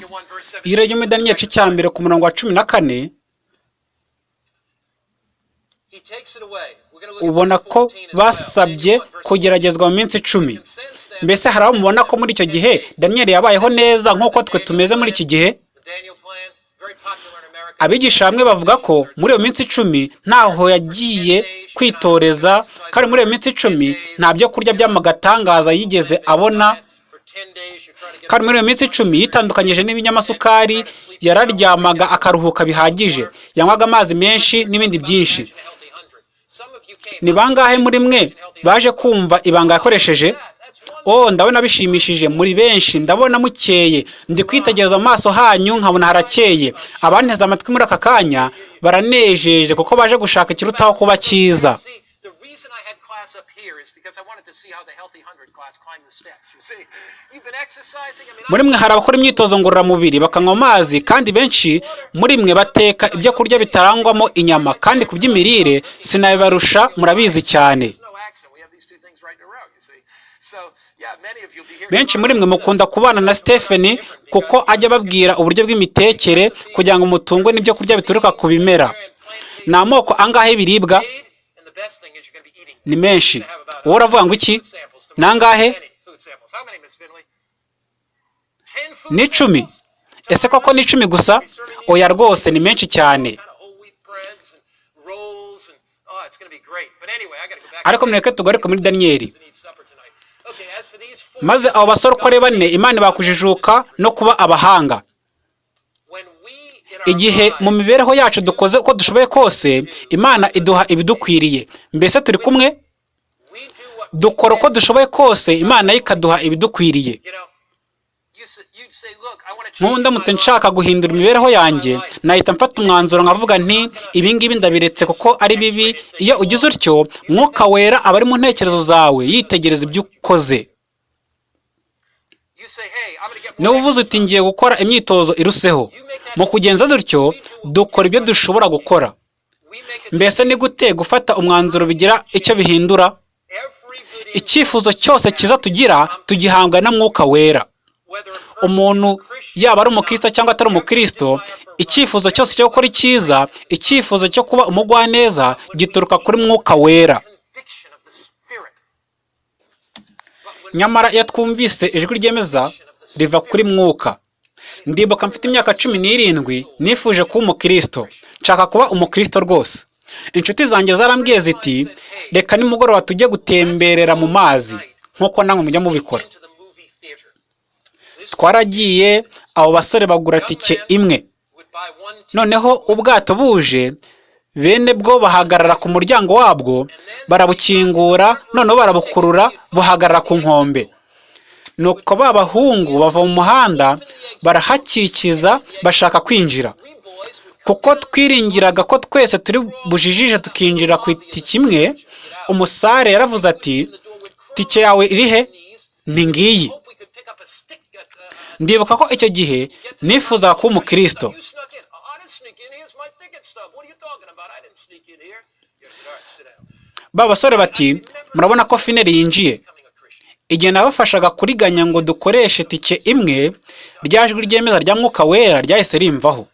You want verse 17? iyo urebye muri daniyeli igice cya mbere ku murongo wa cumi na kane ubona ko 14 as well. basabye Daniel 1, verse kugeragezwa mu minsi icumi 14. And since then, mbese hari aho mubona ko muri icyo gihe daniyeli yabayeho neza nk'uko twe tumeze muri iki gihe abigisha bamwe bavuga ko muri iyo minsi icumi ntaho yagiye kwitoreza kandi muri iyo minsi icumi nta byo kurya by'amagatangaza yigeze abona. For 10 days, you're trying to get kandi muri iyo minsi icumi yitandukanyije n'ibinyamasukari yararyamaga akaruhuka bihagije. Yanywaga amazi menshi n'ibindi byinshi. Ni bangahe muri mwe baje kumva ibanga yakoresheje? Oh ndabona bishimishije muri benshi ndabona mukeye. Ndi kwitegereza mu maso hanyu nkabona harakeye. Abanteze amatwi muri aka kanya baranejeje kuko baje gushaka ikirutaho kuba cyiza. Muri mwe hari abakora imyitozo ngororamubiri bakanywa amazi kandi benshi muri mwe bateka ibyo kurya bitarangwamo inyama kandi ku by'imirire sinabibarusha murabizi cyane There's no accent. We have these two things right in a row. You see, so yeah, many of you'll be here. Benshi muri mwe mukunda kubana na Stephanie kuko ajya ababwira uburyo bw'imitekere kugira ngo mutungwe n'ibyo kurya bituruka ku bimera. Ni amoko angahe y'ibiribwa? Ni menshi. Wowe uravuga ngo iki? Ni angahe? Ni icumi. Ese koko ni icumi gusa? Oya rwose ni menshi cyane. Ariko mureke tugaruke muri daniyeli maze abo basore uko ari bane imana bakujijuka no kuba abahanga. Igihe mu mibereho yacu dukoze uko dushoboye kose imana iduha ibidukwiriye. Mbese turi kumwe? Dukora uko dushoboye kose imana yo ikaduha ibidukwiriye. Ndamutse nshaka guhindura imibereho yanjye nahita mfata umwanzuro nkavuga nti ibi ngibi ndabiretse kuko ari bibi. Iyo ugize utyo mwuka wera aba ari mu ntekerezo zawe yitegereza ibyo ukoze You say, hey, I'm going to get niba uvuze uti ngiye gukora imyitozo iruseho mu kugenza dutyo dukora ibyo dushobora gukora. Mbese ni gute gufata umwanzuro bigira icyo bihindura? Icyifuzo cyose cyiza tugira tugihambwa na mwuka wera. Umuntu yaba ari umukristo cyangwa atari umukristo icyifuzo cyose cyo gukora icyiza icyifuzo cyo kuba umugwaneza gituruka kuri mwuka wera conviction of the Spirit. But when nyamara iyo twumvise ijwi ryemeza riva kuri mwuka. Ndibuka mfite imyaka cumi n'irindwi nifuje kuba umukristo. Nshaka kuba umukristo rwose. Inshuti zanjye zarambwiye ziti reka nimugoroba tujye gutemberera mu mazi nk'uko namwe mujya mubikora. Twaragiye abo basore bagura tike imwe. Noneho ubwato buje bene bwo bahagarara ku muryango wabwo barabukingura noneho barabukurura buhagarara ku nkombe. Nuko ba bahungu bava mu muhanda barahakikiza bashaka kwinjira. Kuko twiringiraga ko twese turi bujijije tukinjira ku itike imwe umusare yaravuze ati tike yawe iri he? Ni ngiyi. Ndibuka ko icyo gihe nifuzaga kuba umukristo You snuck in. Oh, I didn't sneak in. Here's my ticket stub. What are you talking about? I didn't sneak in here. You said, all right, sit down. ba basore bati murabona ko fineri yinjiye. igihe nabafashaga kuriganya ngo dukoreshe tike imwe rya jwi ryemeza rya mwuka wera ryahise rimvaho.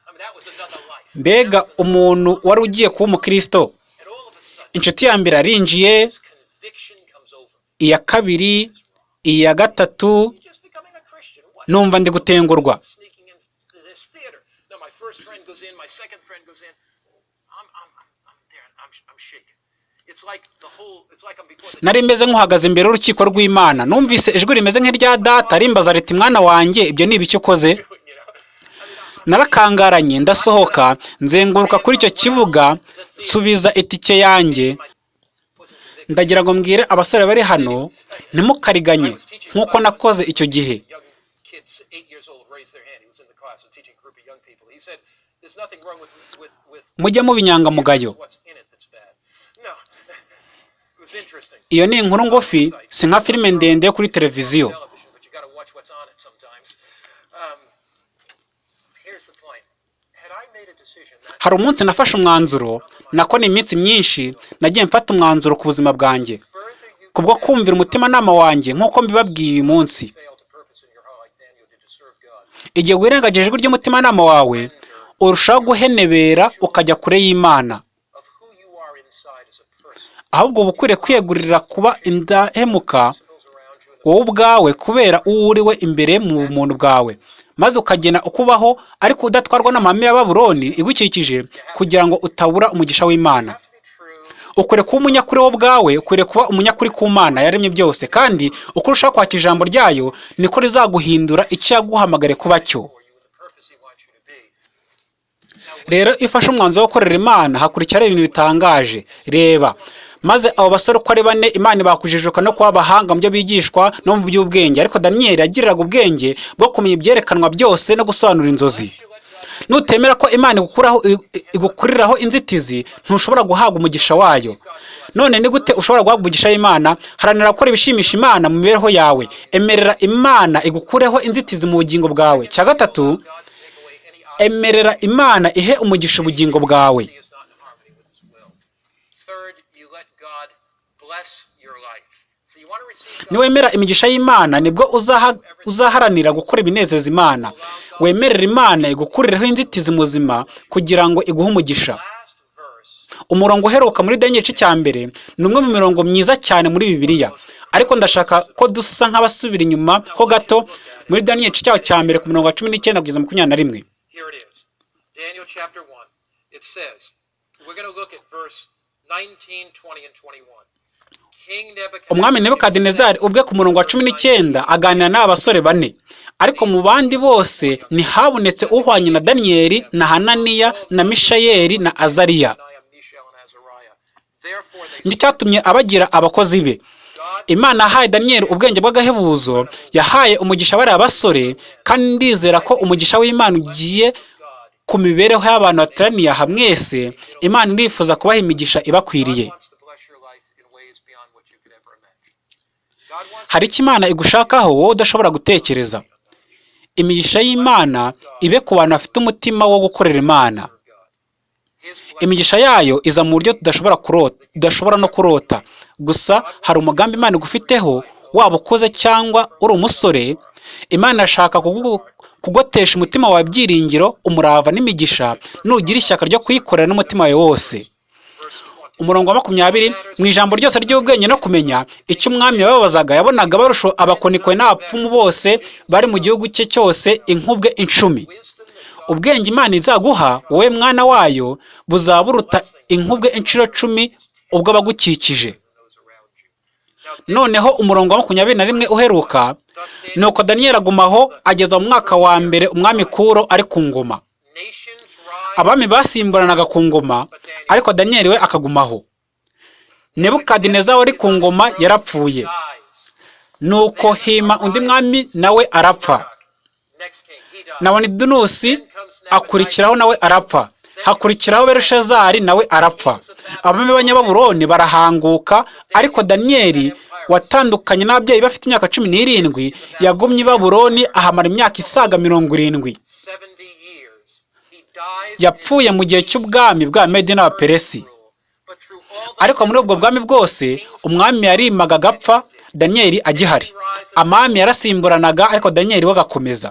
Mbega umuntu wari ugiye kuba umukristo. Inshuti ya mbere arinjiye iya kabiri iya gatatu numva ndi gutengurwa. Goes in. My second friend goes in. I'm, I'm, I'm, there. I'm, I'm shaking. Nari meze nk'uhagaze imbere y'urukiko rw'imana numvise ijwi rimeze nk'irya data rimbaza riti mwana wanjye ibyo ni ibiki ukoze narakangaranye ndasohoka nzenguruka kuri icyo kibuga nsubiza itike yanjye ndagira ngo mbwire abasore bari hano ntimukariganye nk'uko nakoze icyo gihe young kids, eight years old, raised their hand. He was in the class and teaching a group of young people. He said, "There's nothing wrong with with with mujye muba inyangamugayo what's in it that's bad." No, it was interesting. iyo ni inkuru ngufi si nka filime ndende yo kuri televiziyo. Um, hari umunsi nafashe umwanzuro nako ni iminsi myinshi nagiye mfata umwanzuro ku buzima bwanjye kubwo kumvira umutimanama wanjye nk'uko mbibabwiye uyu munsi igihe wirengagije ijwi ry'umutimanama wawe urushaho guhenebera ukajya kure y'imana. Ahubwo uba ukwiriye kwiyegurira kuba indahemuka wowe ubwawe kubera uwo uri we imbere mu bumuntu bwawe. Maze ukagena uko ubaho ariko udatwarwa n'amahame ya baburoni igukikije kugira ngo utabura umugisha w'imana. Ukwiriye kuba umunyakuri wowe ubwawe ukwiriye kuba umunyakuri ku mana yaremye byose. Kandi uko urushaho kwakira ijambo ryayo niko rizaguhindura icyo yaguhamagare kuba cyo for you and the purpose He wants you to be. Rero iyo ufashe umwanzuro wo gukorera imana hakurikiraho ibintu bitangaje. Reba maze abo basore uko ari bane imana ibakujijuka no kuba abahanga mu byo bigishwa no mu by'ubwenge. Ariko daniyeli yagiriraga ubwenge bwo kumenya ibyerekanwa byose no gusobanura inzozi. Nutemera ko imana igukuriraho inzitizi ntushobora guhabwa umugisha wayo. None ni gute ushobora guhabwa umugisha w'imana? Haranira gukora ibishimisha imana mu mibereho yawe. Emerera imana igukureho inzitizi mu bugingo bwawe. Cya gatatu God to take away any obstacle emerera imana ihe umugisha ubugingo bwawe. Niwemera imigisha y'imana ni bwo uzaha- uzaharanira gukora ibinezeza imana. Wemerera imana igukurireho inzitizi muzima kugira ngo iguhe umugisha. Umurongo uheruka muri daniel igice cya mbere ni umwe mu mirongo myiza cyane muri bibiliya. Ariko ndashaka ko dusa nk'abasubira inyuma ho gato muri daniel igice cyaho cya mbere ku murongo wa cumi n'icyenda kugeza makumyabiri na rimwe Here it is. Daniel chapter 1. It says, we're going to look at verse 19, 20, and 21. King Nebuchadnezzar umwami nebukadinezari ubwe ku murongo wa cumi n'icyenda aganira n'aba basore bane ariko mu bandi bose ntihabonetse uhwanye na daniyeli na hananiya na mishayeli na azariya ni cyo cyatumye abagira abakozi be imana yahaye daniyeli ubwenge bw'agahebuzo yahaye umugisha bariya basore kandi ndizera ko umugisha w'imana ugiye ku mibereho y'abantu bateraniye aha mwese imana irifuza kubaha imigisha ibakwiriye. Hari icyo imana igushakaho wowe udashobora gutekereza? Imigisha y'imana ibe ku bantu bafite umutima wo gukorera imana. Imigisha yayo iza mu buryo tudashobora kurota tudashobora no kurota. Gusa hari umugambi imana igufiteho waba ukuze cyangwa uri umusore imana irashaka kugotesha umutima wawe byiringiro umurava n'imigisha nugira ishyaka ryo kuyikorera n'umutima wawe wose verse 20. umurongo wa makumyabiri mu ijambo ryose ry'ubwenge no kumenya icyo umwami yababazaga yabonaga barusha abakonikwe n'abapfumu bose bari mu gihugu cye cyose inkubwe icumi ubwenge imana izaguha wowe mwana wayo buzaba buruta inkubwe inshuro cumi ubwo abagukikije knows around you. Now, this noneho umurongo wa makumyabiri na rimwe uheruka nuko daniyeli agumaho ageza mu mwaka wa mbere umwami kuro ari ku ngoma. Abami basimburanaga ku ngoma ariko daniyeli we akagumaho. Nebukadineza wari ku ngoma yarapfuye. Nuko hima undi mwami nawe arapfa. Next king, he dies. na wanidunusi akurikiraho nawe arapfa. Hakurikiraho berushazari nawe arapfa. Abami b'abanyababuroni barahanguka ariko daniyeli watandukanye n'ababyeyi bafite imyaka cumi n'irindwi yagumye i baburoni ahamara imyaka isaga mirongo irindwi. 70 years. He dies yapfuye mu gihe cy'ubwami bwa all the ariko muri ubwo bwami bwose umwami yarimaga agapfa daniyeli agihari. Amami yarasimburanaga ariko daniyeli we agakomeza.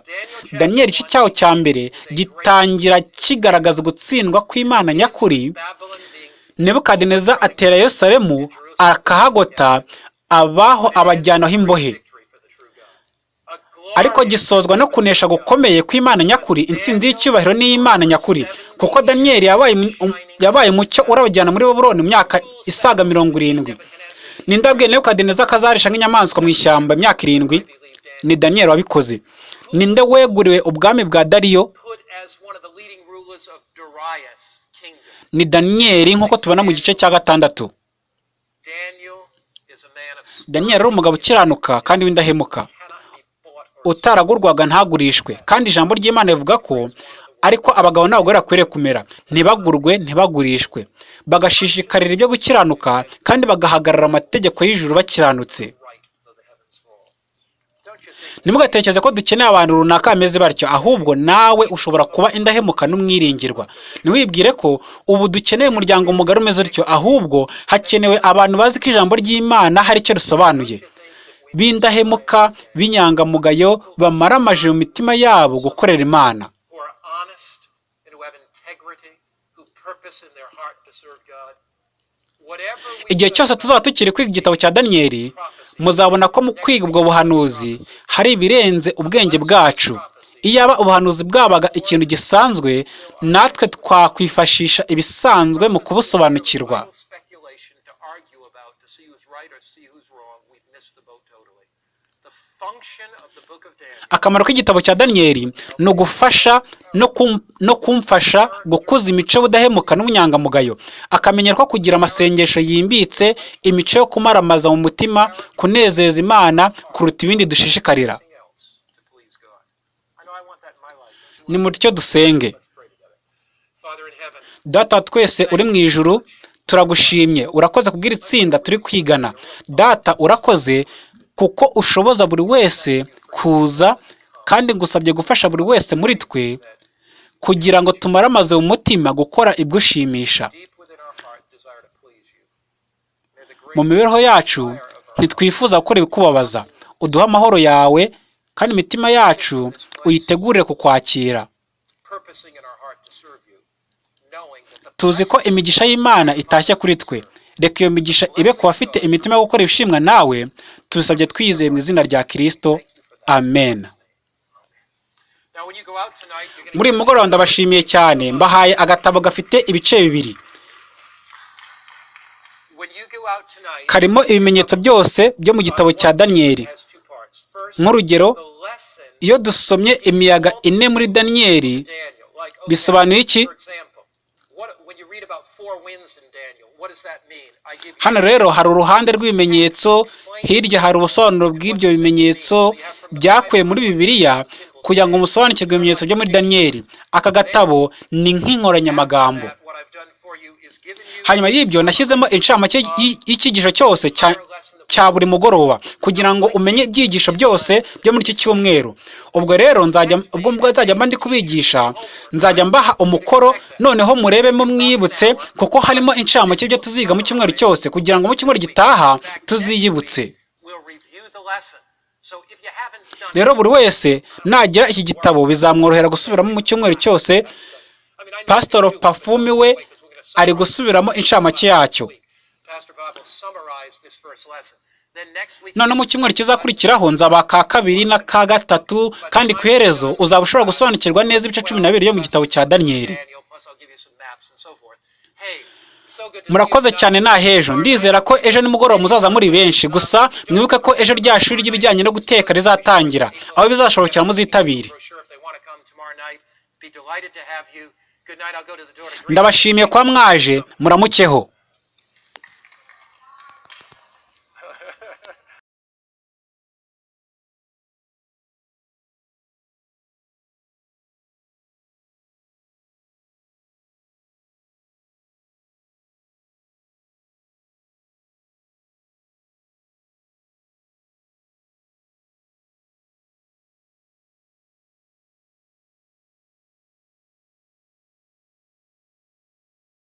Daniyeli igice cyaho cya mbere gitangira kigaragaza gutsindwa kw'imana nyakuri. Nebukadineza atera yerusalemu akahagota abaho abajyanaho imbohe ariko gisozwa no kunesha gukomeye kw'imana nyakuri intsinzi y'icyubahiro n'iy'imana nyakuri. Kuko daniyeli yabaye um- umucyo urabajyana muri babuloni mu myaka isaga mirongo irindwi. Ninde wabwiye nebukadineza ko azarisha nk'inyamaswa mu ishyamba imyaka irindwi. Ni daniyeli wabikoze. Ninde weguriwe ubwami bwa dariyo? Ni daniyeli nk'uko tubona mu gice cya gatandatu Daniel is a man of daniyeli ari umugabo ukiranuka kandi w'indahemuka. Utaragurwaga ntagurishwe. Kandi ijambo ry'imana rivuga ko ariko abagabo n'abagore bakwiriye kumera. Ntibagurwe ntibagurishwe. Bagashishikarira ibyo gukiranuka kandi bagahagarara amategeko y'ijuru bakiranutse. Ntimugatekereze ko dukeneye abantu runaka bameze batyo ahubwo nawe ushobora kuba indahemuka n'umwiringirwa. Ntiwibwire ko ubu dukeneye umuryango mugari umeze utyo ahubwo hakenewe abantu bazi ko ijambo ry'imana hari icyo risobanuye. B'indahemuka b'inyangamugayo bamara amaje mu mitima yabo gukorera imana. Igihe cyose tuzaba tukiri kwiga igitabo cya daniyeli muzabona ko mu kwiga ubwo buhanuzi hari ibirenze ubwenge bwacu. Iyaba ubuhanuzi bwabaga ikintu gisanzwe natwe twakwifashisha ibisanzwe mu kubusobanukirwa. Akamaro k'igitabo cya daniyeli ni ugufasha no kum- no kumfasha gukuza imico y'ubudahemuka n'ubunyangamugayo. Akamenyero ko kugira amasengesho yimbitse imico yo kumaramaza mu mutima kunezeza imana kuruta ibindi dushishikarira. Ni mutyo dusenge. Data twese uri mu ijuru turagushimye. Urakoze kubwira itsinda turi kwigana. Data urakoze kuko ushoboza buri wese kuza kandi ngusabye gufasha buri wese muri twe kugira ngo tumaramaze mu mutima gukora ibigushimisha. Mu mibereho yacu ntitwifuza gukora ibikubabaza uduhe amahoro yawe kandi imitima yacu uyitegurire kukwakira. Tuzi ko imigisha y'imana itashye kuri twe. Reka iyo migisha ibe ku bafite imitima yo gukora ibishimwa nawe tubisabye twizeye mu izina rya kirisito amen. Muri uyu mugoroba ndabashimiye cyane. Mbahaye agatabo gafite ibice bibiri. Karimo ibimenyetso byose byo mu gitabo cya daniyeli nk'urugero iyo dusomye imiyaga ine muri daniyeli bisobanuye iki? Hano rero hari uruhande rw'ibimenyetso hirya hari ubusobanuro bw'ibyo bimenyetso byakuwe muri bibiliya kugira ngo musobanukirwe ibimenyetso byo muri daniyeli aka gatabo ni nk'inkoranyamagambo. Hanyuma y'ibyo nashyizemo incamake y- y'icyigisho cyose cya buri mugoroba kugira ngo umenye ibyigisho byose byo muri iki cyumweru. Ubwo rero nzajya ubwo nzajya mba ndi kubigisha nzajya mbaha umukoro noneho murebemo mwibutse kuko harimo incamake y'ibyo tuziga mu cyumweru cyose kugira ngo mu cyumweru gitaha tuziyibutse. Rero buri wese nagira iki gitabo bizamworohera gusubiramo mu cyumweru cyose. Pafumi but we ari gusubiramo incamake yacyo. Summarize this first lesson. Then next week none mu cyumweru kizakurikiraho nzaba ka kabiri n'aka gatatu kandi ku iherezo uzaba ushobora gusobanukirwa neza ibice cumi na bibiri byo mu gitabo cya daniyeli murakoze cyane guys. ni ahejo ndizera ko ejo nimugoroba muzaza muri benshi. Gusa mwibuke ko ejo rya shuri ry'ibijyanye no guteka rizatangira. Aho bizashobokera muzitabire. Ndabashimiye kuba mwaje. Muramukeho.